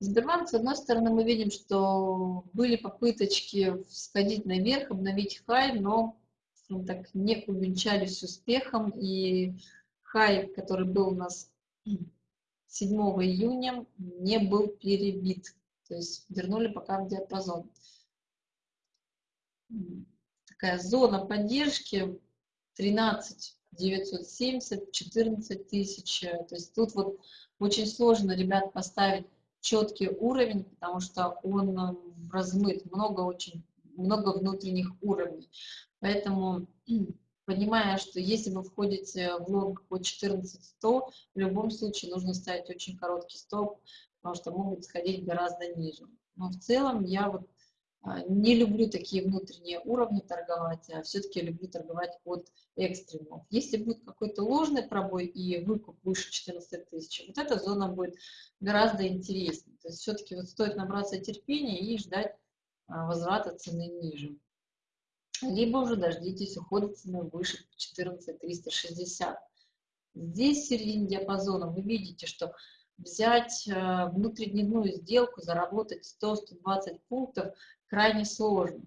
Speaker 1: Сбербанк, с одной стороны, мы видим, что были попыточки сходить наверх, обновить хай, но скажем так, не увенчались успехом, и хай, который был у нас 7 июня, не был перебит, то есть вернули пока в диапазон. Такая зона поддержки 13 970, 14 тысяч, то есть тут вот очень сложно, ребят, поставить четкий уровень, потому что он размыт, много очень, много внутренних уровней. Поэтому, понимая, что если вы входите в лонг по 14-100, в любом случае нужно ставить очень короткий стоп, потому что могут сходить гораздо ниже. Но в целом я вот а, не люблю такие внутренние уровни торговать, а все-таки люблю торговать от экстремов. Если будет какой-то ложный пробой и выкуп выше 14 тысяч, вот эта зона будет гораздо интереснее. То есть все-таки вот стоит набраться терпения и ждать а, возврата цены ниже либо уже дождитесь ухода цены выше 14 360. Здесь в середине диапазона вы видите, что взять э, внутридневную сделку, заработать 100-120 пунктов крайне сложно.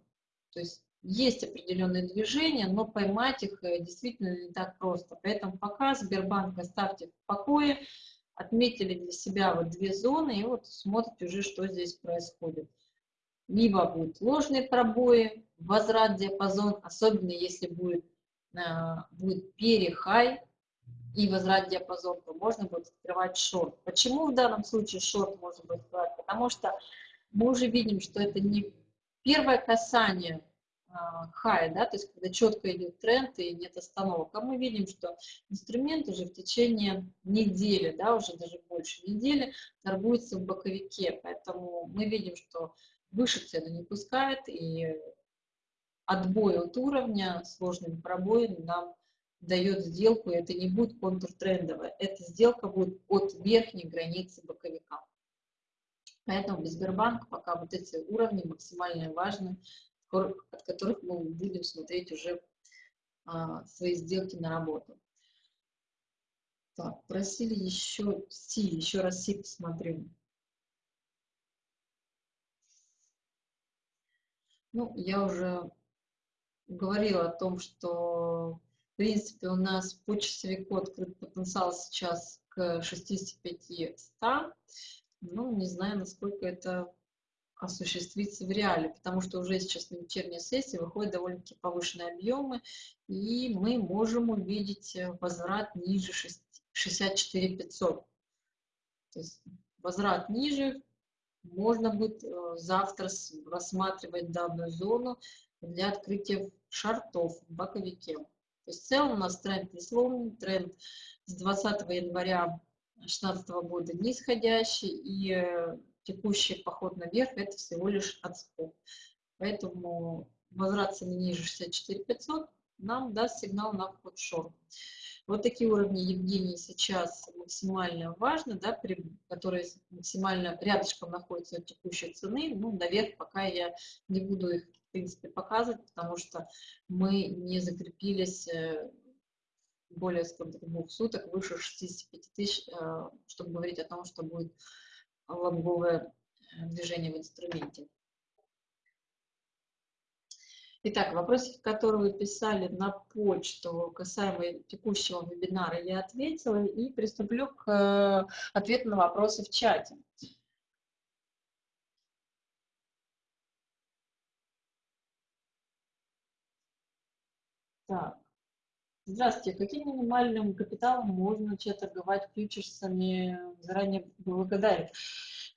Speaker 1: То есть есть определенные движения, но поймать их э, действительно не так просто. Поэтому пока Сбербанк оставьте в покое, отметили для себя вот две зоны и вот смотрите уже, что здесь происходит. Либо будут ложные пробои, возврат диапазон, особенно если будет, а, будет перехай и возврат диапазон, то можно будет открывать шорт. Почему в данном случае шорт можно будет открывать? Потому что мы уже видим, что это не первое касание хай, да, то есть когда четко идет тренд и нет остановок. А мы видим, что инструмент уже в течение недели, да, уже даже больше недели торгуется в боковике, поэтому мы видим, что выше цену не пускает и отбой от уровня сложными пробоями нам дает сделку, и это не будет контртрендовая, эта сделка будет от верхней границы боковика. Поэтому без Сбербанка пока вот эти уровни максимально важны, от которых мы будем смотреть уже а, свои сделки на работу. Так, просили еще Си, еще раз Си посмотрю. Ну, я уже говорила о том, что, в принципе, у нас по часовику открыт потенциал сейчас к 65-100. Ну, не знаю, насколько это осуществиться в реале, потому что уже сейчас на вечерней сессии выходят довольно-таки повышенные объемы, и мы можем увидеть э, возврат ниже 64 500. То есть возврат ниже, можно будет э, завтра рассматривать данную зону для открытия шартов в боковике. То есть в целом у нас тренд не сломан, тренд с 20 января 2016 года нисходящий, и э, текущий поход наверх – это всего лишь отскок. Поэтому возврат цены ниже 64 500 нам даст сигнал на вход шорт. Вот такие уровни Евгений сейчас максимально важны, да, при, которые максимально рядышком находятся от текущей цены. Ну, наверх пока я не буду их, в принципе, показывать, потому что мы не закрепились э, более скажем, двух суток выше 65 тысяч, э, чтобы говорить о том, что будет лонговое э, движение в инструменте. Итак, вопросы, которые вы писали на почту касаемо текущего вебинара, я ответила и приступлю к э, ответу на вопросы в чате. Так. Здравствуйте. Каким минимальным капиталом можно начать торговать фьючерсами? Заранее благодарен.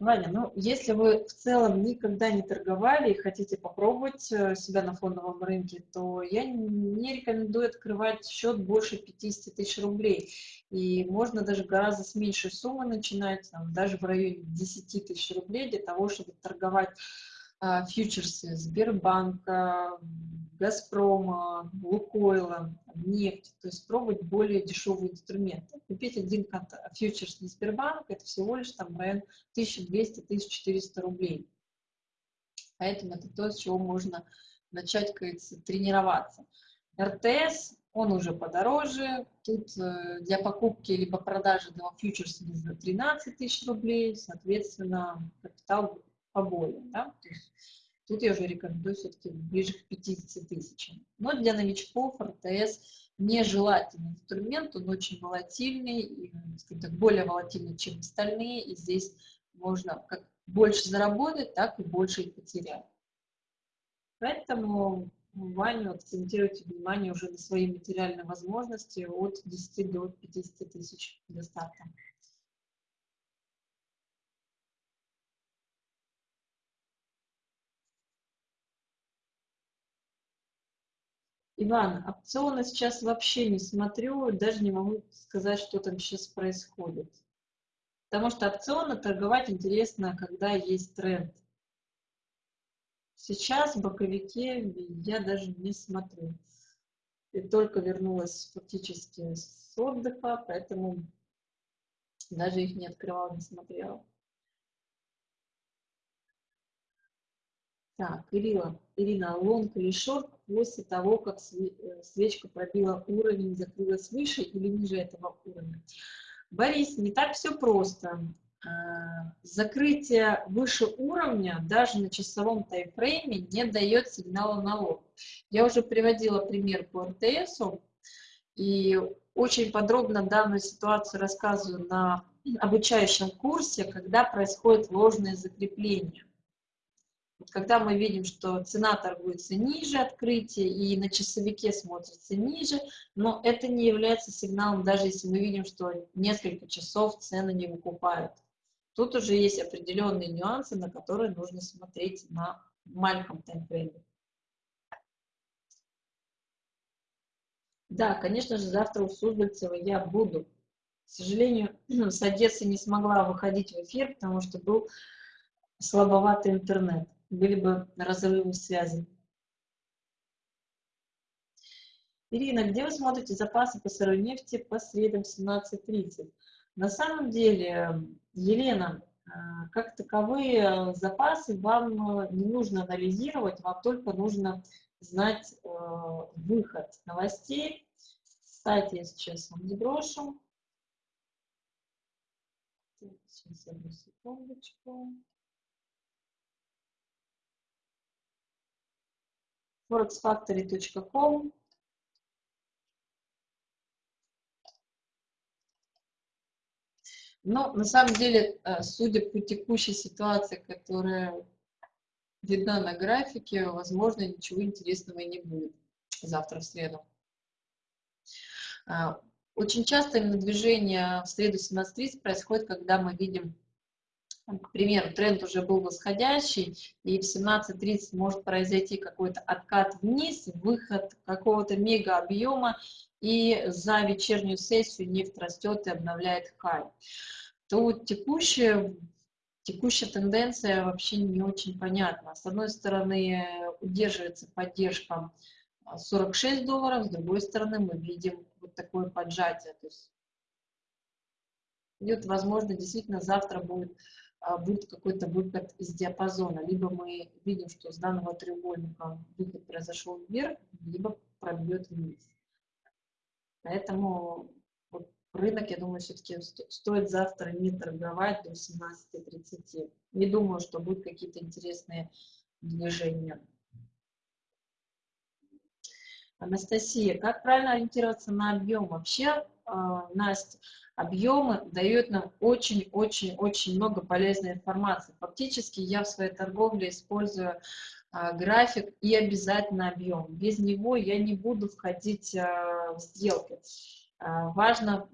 Speaker 1: Ваня, ну, если вы в целом никогда не торговали и хотите попробовать э, себя на фондовом рынке, то я не рекомендую открывать счет больше 50 тысяч рублей. И можно даже гораздо с меньшей суммы начинать, там, даже в районе 10 тысяч рублей для того, чтобы торговать фьючерсы Сбербанка, Газпрома, Лукойла, нефть, то есть пробовать более дешевые инструменты. Купить один фьючерс на Сбербанк, это всего лишь там район 1200-1400 рублей. Поэтому это то, с чего можно начать, как тренироваться. РТС, он уже подороже, тут э, для покупки либо продажи этого фьючерса нужно 13 тысяч рублей, соответственно, капитал поболее. Да? То есть тут я уже рекомендую все-таки ближе к 50 тысячам. Но для новичков РТС нежелательный инструмент, он очень волатильный, и, так, более волатильный, чем остальные, и здесь можно как больше заработать, так и больше и потерять. Поэтому Ваню акцентируйте внимание уже на свои материальные возможности от 10 до 50 тысяч до старта. Иван, опционы сейчас вообще не смотрю, даже не могу сказать, что там сейчас происходит. Потому что опционы торговать интересно, когда есть тренд. Сейчас в боковике я даже не смотрю. И только вернулась фактически с отдыха, поэтому даже их не открывала, не смотрела. Так, Ирина, Ирина, лонг или шорт после того, как э, свечка пробила уровень, закрылась выше или ниже этого уровня? Борис, не так все просто. А, закрытие выше уровня даже на часовом таймфрейме не дает сигнала на лонг. Я уже приводила пример по РТС, и очень подробно данную ситуацию рассказываю на обучающем курсе, когда происходит ложное закрепление. Когда мы видим, что цена торгуется ниже открытия и на часовике смотрится ниже, но это не является сигналом, даже если мы видим, что несколько часов цены не выкупают. Тут уже есть определенные нюансы, на которые нужно смотреть на маленьком таймфрейме. Да, конечно же, завтра у Суздальцева я буду. К сожалению, [CLEARS THROAT] с Одессы не смогла выходить в эфир, потому что был слабоватый интернет. Были бы разрывы связи. Ирина, где вы смотрите запасы по сырой нефти по средам 17.30? На самом деле, Елена, э, как таковые запасы вам э, не нужно анализировать, вам только нужно знать э, выход новостей. Кстати, я сейчас вам сброшу. Сейчас одну секундочку. forexfactory.com Но на самом деле, э, судя по текущей ситуации, которая видна на графике, возможно, ничего интересного не будет завтра в среду. А, очень часто именно движение в среду 17.30 происходит, когда мы видим, к примеру, тренд уже был восходящий, и в 17.30 может произойти какой-то откат вниз, выход какого-то мега объема, и за вечернюю сессию нефть растет и обновляет хай, то текущая, текущая тенденция вообще не очень понятна. С одной стороны, удерживается поддержка 46 долларов, с другой стороны, мы видим вот такое поджатие. То есть идет, возможно, действительно завтра будет, будет какой-то выход из диапазона. Либо мы видим, что с данного треугольника выход произошел вверх, либо пробьет вниз. Поэтому вот рынок, я думаю, все-таки стоит завтра не торговать до 17.30. Не думаю, что будут какие-то интересные движения. Анастасия, как правильно ориентироваться на объем? Вообще, а, Настя, объемы дают нам очень-очень-очень много полезной информации. Фактически я в своей торговле использую а, график и обязательно объем. Без него я не буду входить а, в сделки. А, важно,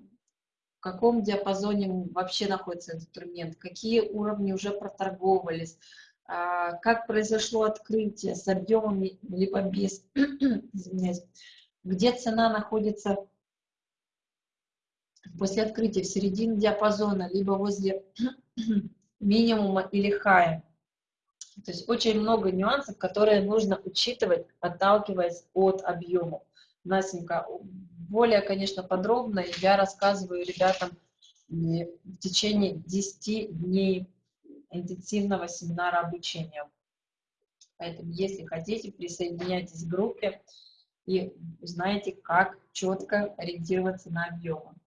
Speaker 1: в каком диапазоне вообще находится инструмент, какие уровни уже проторговались, как произошло открытие с объемами либо без, [CLEARS THROAT] извиняюсь, где цена находится после открытия в середине диапазона, либо возле [CLEARS THROAT] минимума или хая. То есть очень много нюансов, которые нужно учитывать, отталкиваясь от объема. Насенька, более, конечно, подробно я рассказываю ребятам в течение 10 дней интенсивного семинара обучения. Поэтому, если хотите, присоединяйтесь к группе и узнаете, как четко ориентироваться на объемы. А,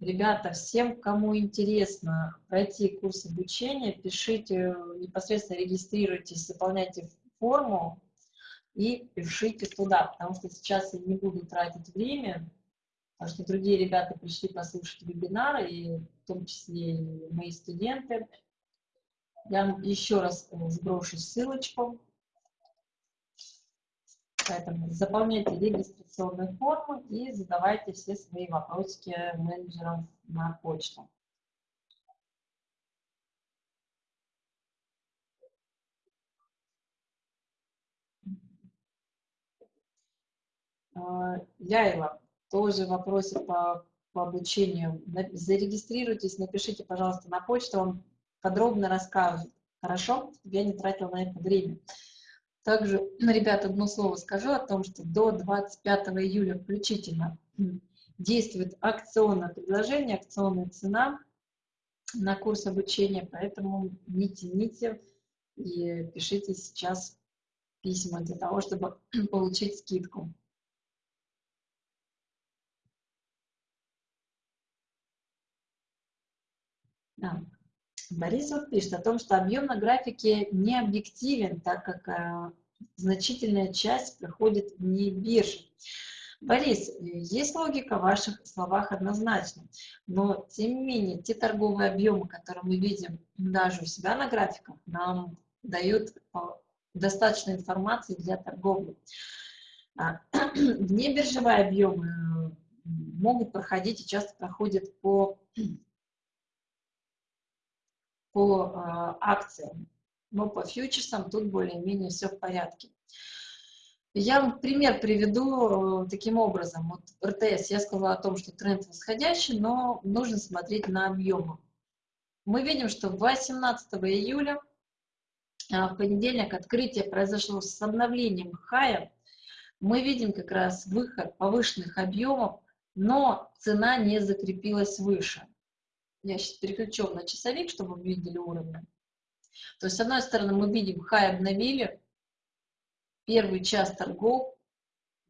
Speaker 1: ребята, всем, кому интересно пройти курс обучения, пишите, непосредственно регистрируйтесь, заполняйте форму и пишите туда, потому что сейчас я не буду тратить время, потому что другие ребята пришли послушать вебинары, и в том числе и мои студенты. Я еще раз сброшу ссылочку. Поэтому заполняйте регистрационную форму и задавайте все свои вопросики менеджерам на почту. Яева, тоже вопросы по, по обучению. Зарегистрируйтесь, напишите, пожалуйста, на почту, вам подробно расскажут. Хорошо? Я не тратила на это время. Также, ребята, одно слово скажу о том, что до 25 июля включительно действует акционное предложение, акционная цена на курс обучения, поэтому не тяните и пишите сейчас письма для того, чтобы [CLEARS THROAT] получить скидку. Да. Борисов пишет о том, что объем на графике не объективен, так как э, значительная часть проходит вне биржи. Борис, есть логика в ваших словах однозначно, но тем не менее те торговые объемы, которые мы видим даже у себя на графиках, нам дают э, достаточно информации для торговли. А, [CLEARS THROAT] Внебиржевые объемы э, могут проходить и часто проходят по по а, акциям. но по фьючерсам тут более-менее все в порядке. Я пример приведу э, таким образом. Вот РТС, я сказала о том, что тренд восходящий, но нужно смотреть на объемы. Мы видим, что 18 июля а, в понедельник открытие произошло с обновлением хая. Мы видим как раз выход повышенных объемов, но цена не закрепилась выше. Я сейчас переключу на часовик, чтобы вы видели уровни. То есть, с одной стороны, мы видим, хай обновили, первый час торгов,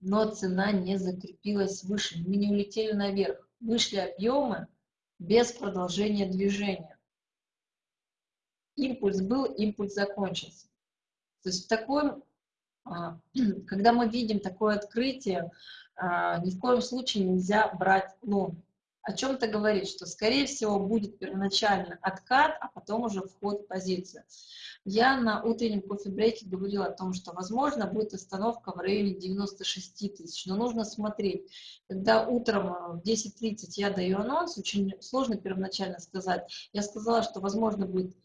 Speaker 1: но цена не закрепилась выше. Мы не улетели наверх. Вышли объемы без продолжения движения. Импульс был, импульс закончился. То есть в таком, а, [CLEARS THROAT] когда мы видим такое открытие, а, ни в коем случае нельзя брать лонг о чем-то говорит, что, скорее всего, будет первоначально откат, а потом уже вход в позицию. Я на утреннем кофе-брейке говорила о том, что, возможно, будет остановка в районе 96 тысяч, но нужно смотреть. Когда утром в 10.30 я даю анонс, очень сложно первоначально сказать. Я сказала, что, возможно, будет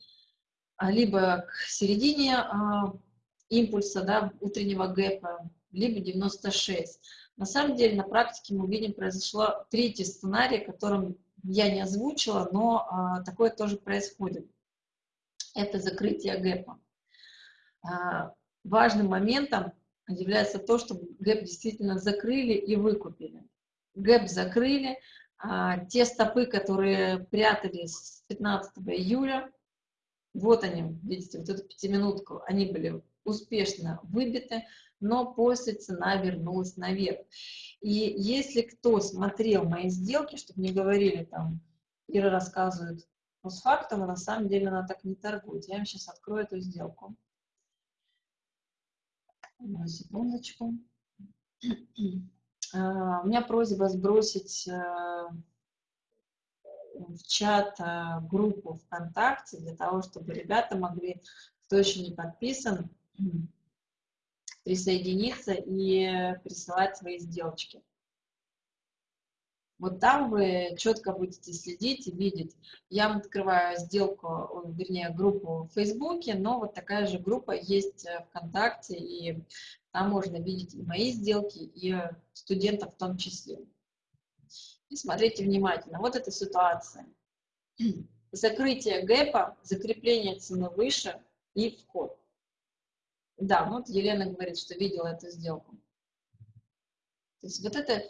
Speaker 1: а, либо к середине а, импульса, да, утреннего гэпа, либо 96. На самом деле, на практике мы видим, произошло третий сценарий, которым я не озвучила, но а, такое тоже происходит. Это закрытие гэпа. А, важным моментом является то, что гэп действительно закрыли и выкупили. Гэп закрыли, а, те стопы, которые прятались с 15 июля, вот они, видите, вот эту пятиминутку, они были успешно выбиты но после цена вернулась наверх. И если кто смотрел мои сделки, чтобы не говорили там, Ира рассказывает постфактум, на самом деле она так не торгует. Я вам сейчас открою эту сделку. На секундочку. А, у меня просьба сбросить э, в чат э, группу ВКонтакте для того, чтобы ребята могли, кто еще не подписан, присоединиться и присылать свои сделочки. Вот там вы четко будете следить и видеть. Я открываю сделку, вернее, группу в Фейсбуке, но вот такая же группа есть ВКонтакте, и там можно видеть и мои сделки, и студентов в том числе. И смотрите внимательно. Вот эта ситуация. [CLEARS THROAT] Закрытие гэпа, закрепление цены выше и вход. Да, вот Елена говорит, что видела эту сделку. То есть вот это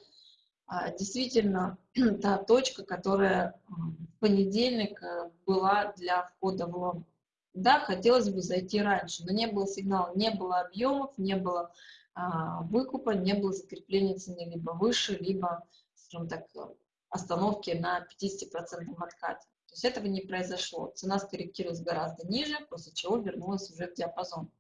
Speaker 1: а, действительно [CLEARS THROAT] та точка, которая в понедельник э, была для входа в лонг. Да, хотелось бы зайти раньше, но не было сигнала, не было объемов, не было а, выкупа, не было закрепления цены либо выше, либо, скажем так, остановки на 50% откате. То есть этого не произошло. Цена скорректировалась гораздо ниже, после чего вернулась уже в диапазон.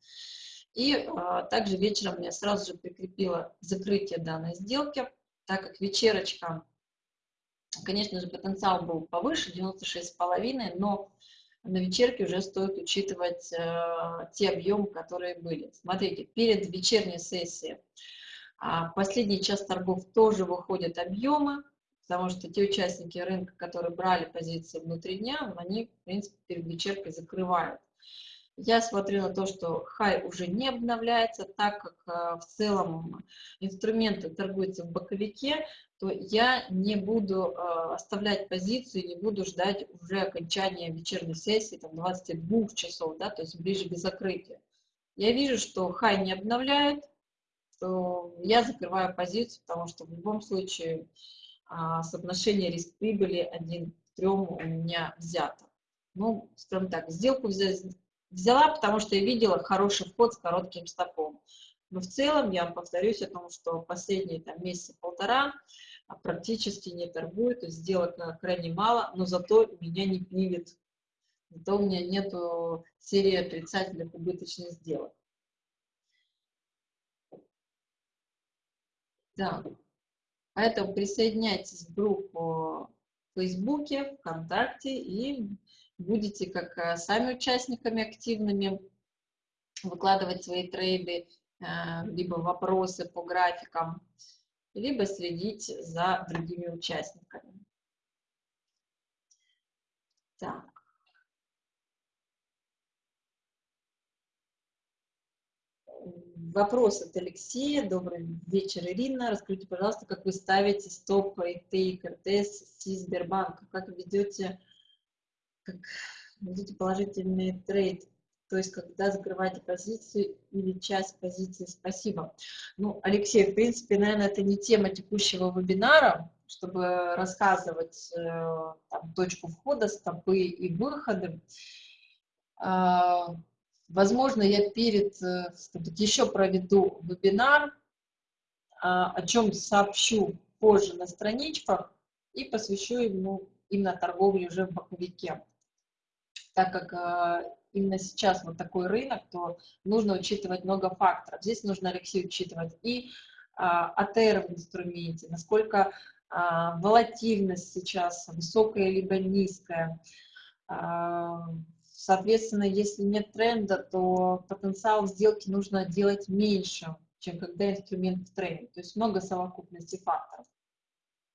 Speaker 1: И а, также вечером я сразу же прикрепила закрытие данной сделки, так как вечерочка, конечно же, потенциал был повыше, 96,5, но на вечерке уже стоит учитывать э, те объемы, которые были. Смотрите, перед вечерней сессией э, последний час торгов тоже выходят объемы, потому что те участники рынка, которые брали позиции внутри дня, они, в принципе, перед вечеркой закрывают. Я смотрю на то, что хай уже не обновляется, так как э, в целом инструменты торгуются в боковике, то я не буду э, оставлять позицию, не буду ждать уже окончания вечерней сессии, там 22 часов, да, то есть ближе к закрытию. Я вижу, что хай не обновляет, то я закрываю позицию, потому что в любом случае а, соотношение риск-прибыли 1 к 3 у меня взято. Ну, скажем так, сделку взять Взяла, потому что я видела хороший вход с коротким стопом. Но в целом, я повторюсь о том, что последние там, месяца полтора а, практически не торгую, то есть сделок крайне мало, но зато меня не пилит. Зато у меня нету серии отрицательных убыточных сделок. Да. Поэтому присоединяйтесь в группу в Фейсбуке, ВКонтакте и будете как э, сами участниками активными выкладывать свои трейды, э, либо вопросы по графикам, либо следить за другими участниками. Так. вопрос от Алексея. Добрый вечер, Ирина. Расскажите, пожалуйста, как вы ставите стоп и РТС Си Сбербанка? Как ведете, как ведете положительный трейд? То есть, когда закрываете позицию или часть позиции, спасибо. Ну, Алексей, в принципе, наверное, это не тема текущего вебинара, чтобы рассказывать э, там, точку входа, стопы и выходы. А, возможно, я перед, э, еще проведу вебинар, а, о чем сообщу позже на страничках и посвящу ему именно торговле уже в боковике. Так как а, именно сейчас вот такой рынок, то нужно учитывать много факторов. Здесь нужно, Алексей, учитывать и АТР в инструменте, насколько волатильность сейчас высокая либо низкая, Соответственно, если нет тренда, то потенциал сделки нужно делать меньше, чем когда инструмент в тренде. То есть много совокупности факторов.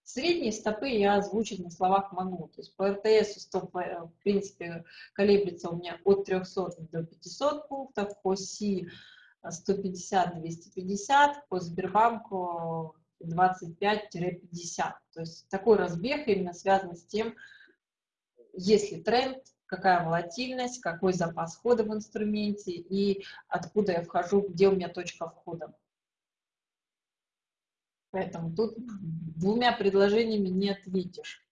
Speaker 1: Средние стопы я озвучить на словах могу. То есть по РТС стоп, э, в принципе, колеблется у меня от 300 до 500 пунктов, по СИ 150-250, по Сбербанку 25-50. То есть такой разбег именно связан с тем, если тренд, какая волатильность, какой запас хода в инструменте и откуда я вхожу, где у меня точка входа. Поэтому тут двумя предложениями не ответишь.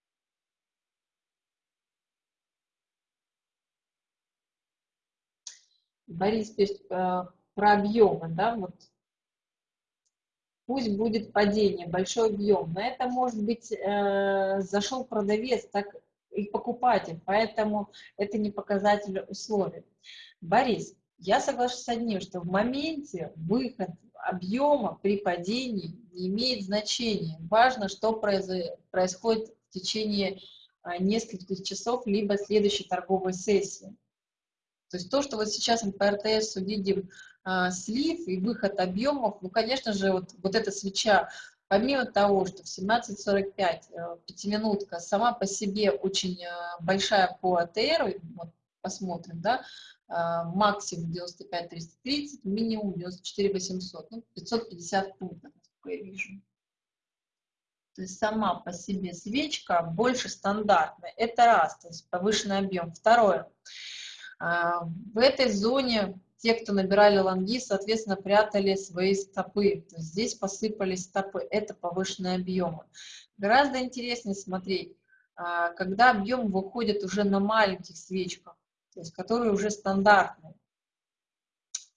Speaker 1: Борис пишет э, про объемы, да, вот пусть будет падение, большой объем, но это может быть э, зашел продавец, так и покупатель, поэтому это не показатель условий. Борис, я соглашусь с одним, что в моменте выход объема при падении не имеет значения. Важно, что происходит в течение а, нескольких часов, либо следующей торговой сессии. То есть то, что вот сейчас мы по РТС увидим а, слив и выход объемов, ну, конечно же, вот, вот эта свеча Помимо того, что в 17.45 э, пятиминутка сама по себе очень э, большая по АТР, вот посмотрим, да, максимум 95 330, минимум 94 800, ну, 550 пунктов, насколько я вижу. То есть сама по себе свечка больше стандартная. Это раз, то есть повышенный объем. Второе. В этой зоне те, кто набирали лонги, соответственно, прятали свои стопы. То есть здесь посыпались стопы. Это повышенные объемы. Гораздо интереснее смотреть, а, когда объем выходит уже на маленьких свечках, то есть которые уже стандартные.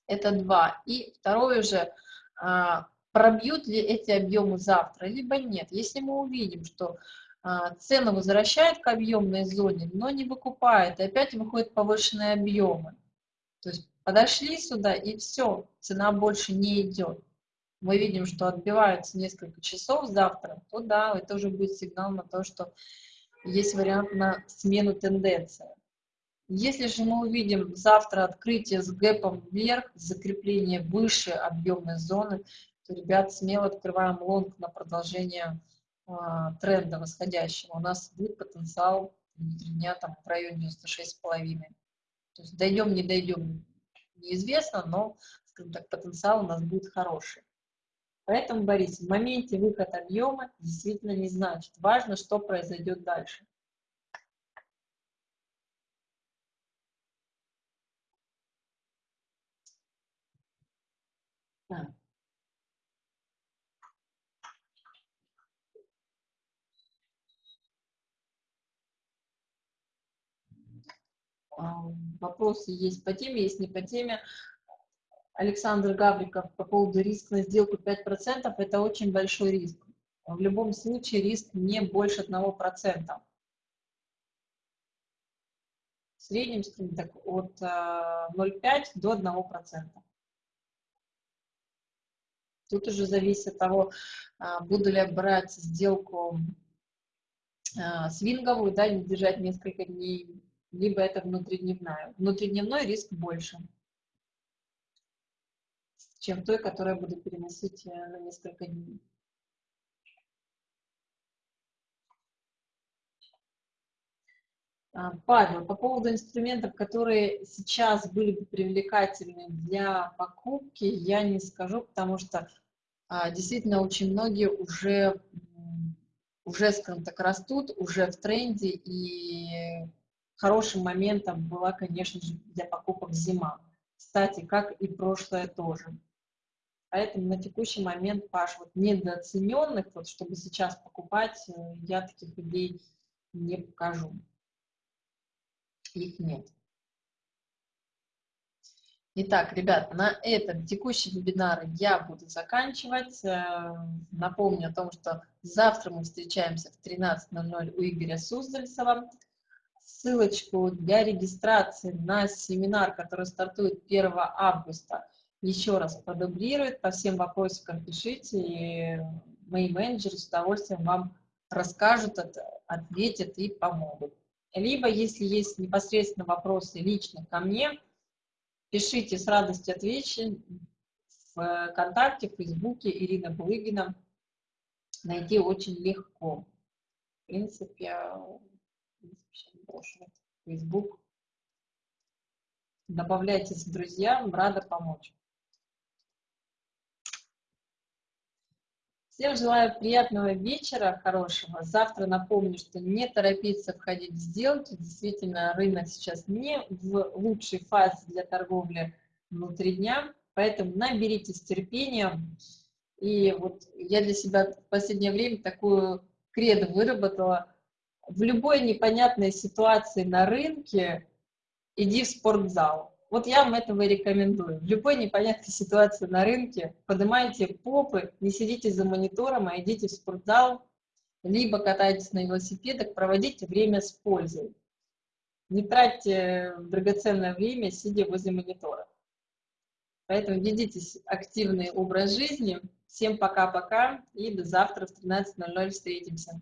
Speaker 1: Это два. И второе же, а, пробьют ли эти объемы завтра, либо нет. Если мы увидим, что а, цену возвращает к объемной зоне, но не выкупает, и опять выходят повышенные объемы. То есть Подошли сюда, и все, цена больше не идет. Мы видим, что отбиваются несколько часов завтра, то да, это уже будет сигнал на то, что есть вариант на смену тенденции. Если же мы увидим завтра открытие с гэпом вверх, закрепление выше объемной зоны, то, ребят, смело открываем лонг на продолжение э, тренда восходящего. У нас будет потенциал внутри дня там, в районе 96,5. То есть дойдем, не дойдем, неизвестно, но, скажем так, потенциал у нас будет хороший. Поэтому, Борис, в моменте выход объема действительно не значит. Важно, что произойдет дальше. Так. вопросы есть по теме, есть не по теме. Александр Гавриков по поводу риска на сделку 5%, это очень большой риск. В любом случае риск не больше 1%. В среднем, так, от 0,5 э, до 1%. Тут уже зависит от того, э, буду ли я брать сделку э, свинговую, да, не держать несколько дней, либо это внутридневная. Внутридневной риск больше, чем той, которую я буду переносить э, на несколько дней. Павел, по поводу инструментов, которые сейчас были бы привлекательны для покупки, я не скажу, потому что а, действительно очень многие уже, уже, скажем так, растут, уже в тренде, и хорошим моментом была, конечно же, для покупок зима. Кстати, как и прошлое тоже. Поэтому на текущий момент, Паш, вот недооцененных, вот чтобы сейчас покупать, э, я таких идей не покажу их нет. Итак, ребята, на этом текущий вебинар я буду заканчивать. Э, напомню о том, что завтра мы встречаемся в 13.00 у Игоря Суздальцева. Ссылочку для регистрации на семинар, который стартует 1 августа, еще раз продублирует. По всем вопросикам пишите, и мои менеджеры с удовольствием вам расскажут, ответят и помогут. Либо, если есть непосредственно вопросы лично ко мне, пишите, с радостью отвечу в ВКонтакте, в Фейсбуке Ирина Булыгина. Найти очень легко. В принципе, Фейсбук. Добавляйтесь в друзья, рада помочь. Всем желаю приятного вечера, хорошего. Завтра напомню, что не торопиться входить в сделки. Действительно, рынок сейчас не в лучшей фазе для торговли внутри дня, поэтому наберитесь терпения. И вот я для себя в последнее время такую кредо выработала. В любой непонятной ситуации на рынке иди в спортзал вот я вам этого и рекомендую. В любой непонятной ситуации на рынке поднимайте попы, не сидите за монитором, а идите в спортзал, либо катайтесь на велосипедах, проводите время с пользой. Не тратьте драгоценное время, сидя возле монитора. Поэтому ведите активный образ жизни. Всем пока-пока и до завтра в 13.00 встретимся.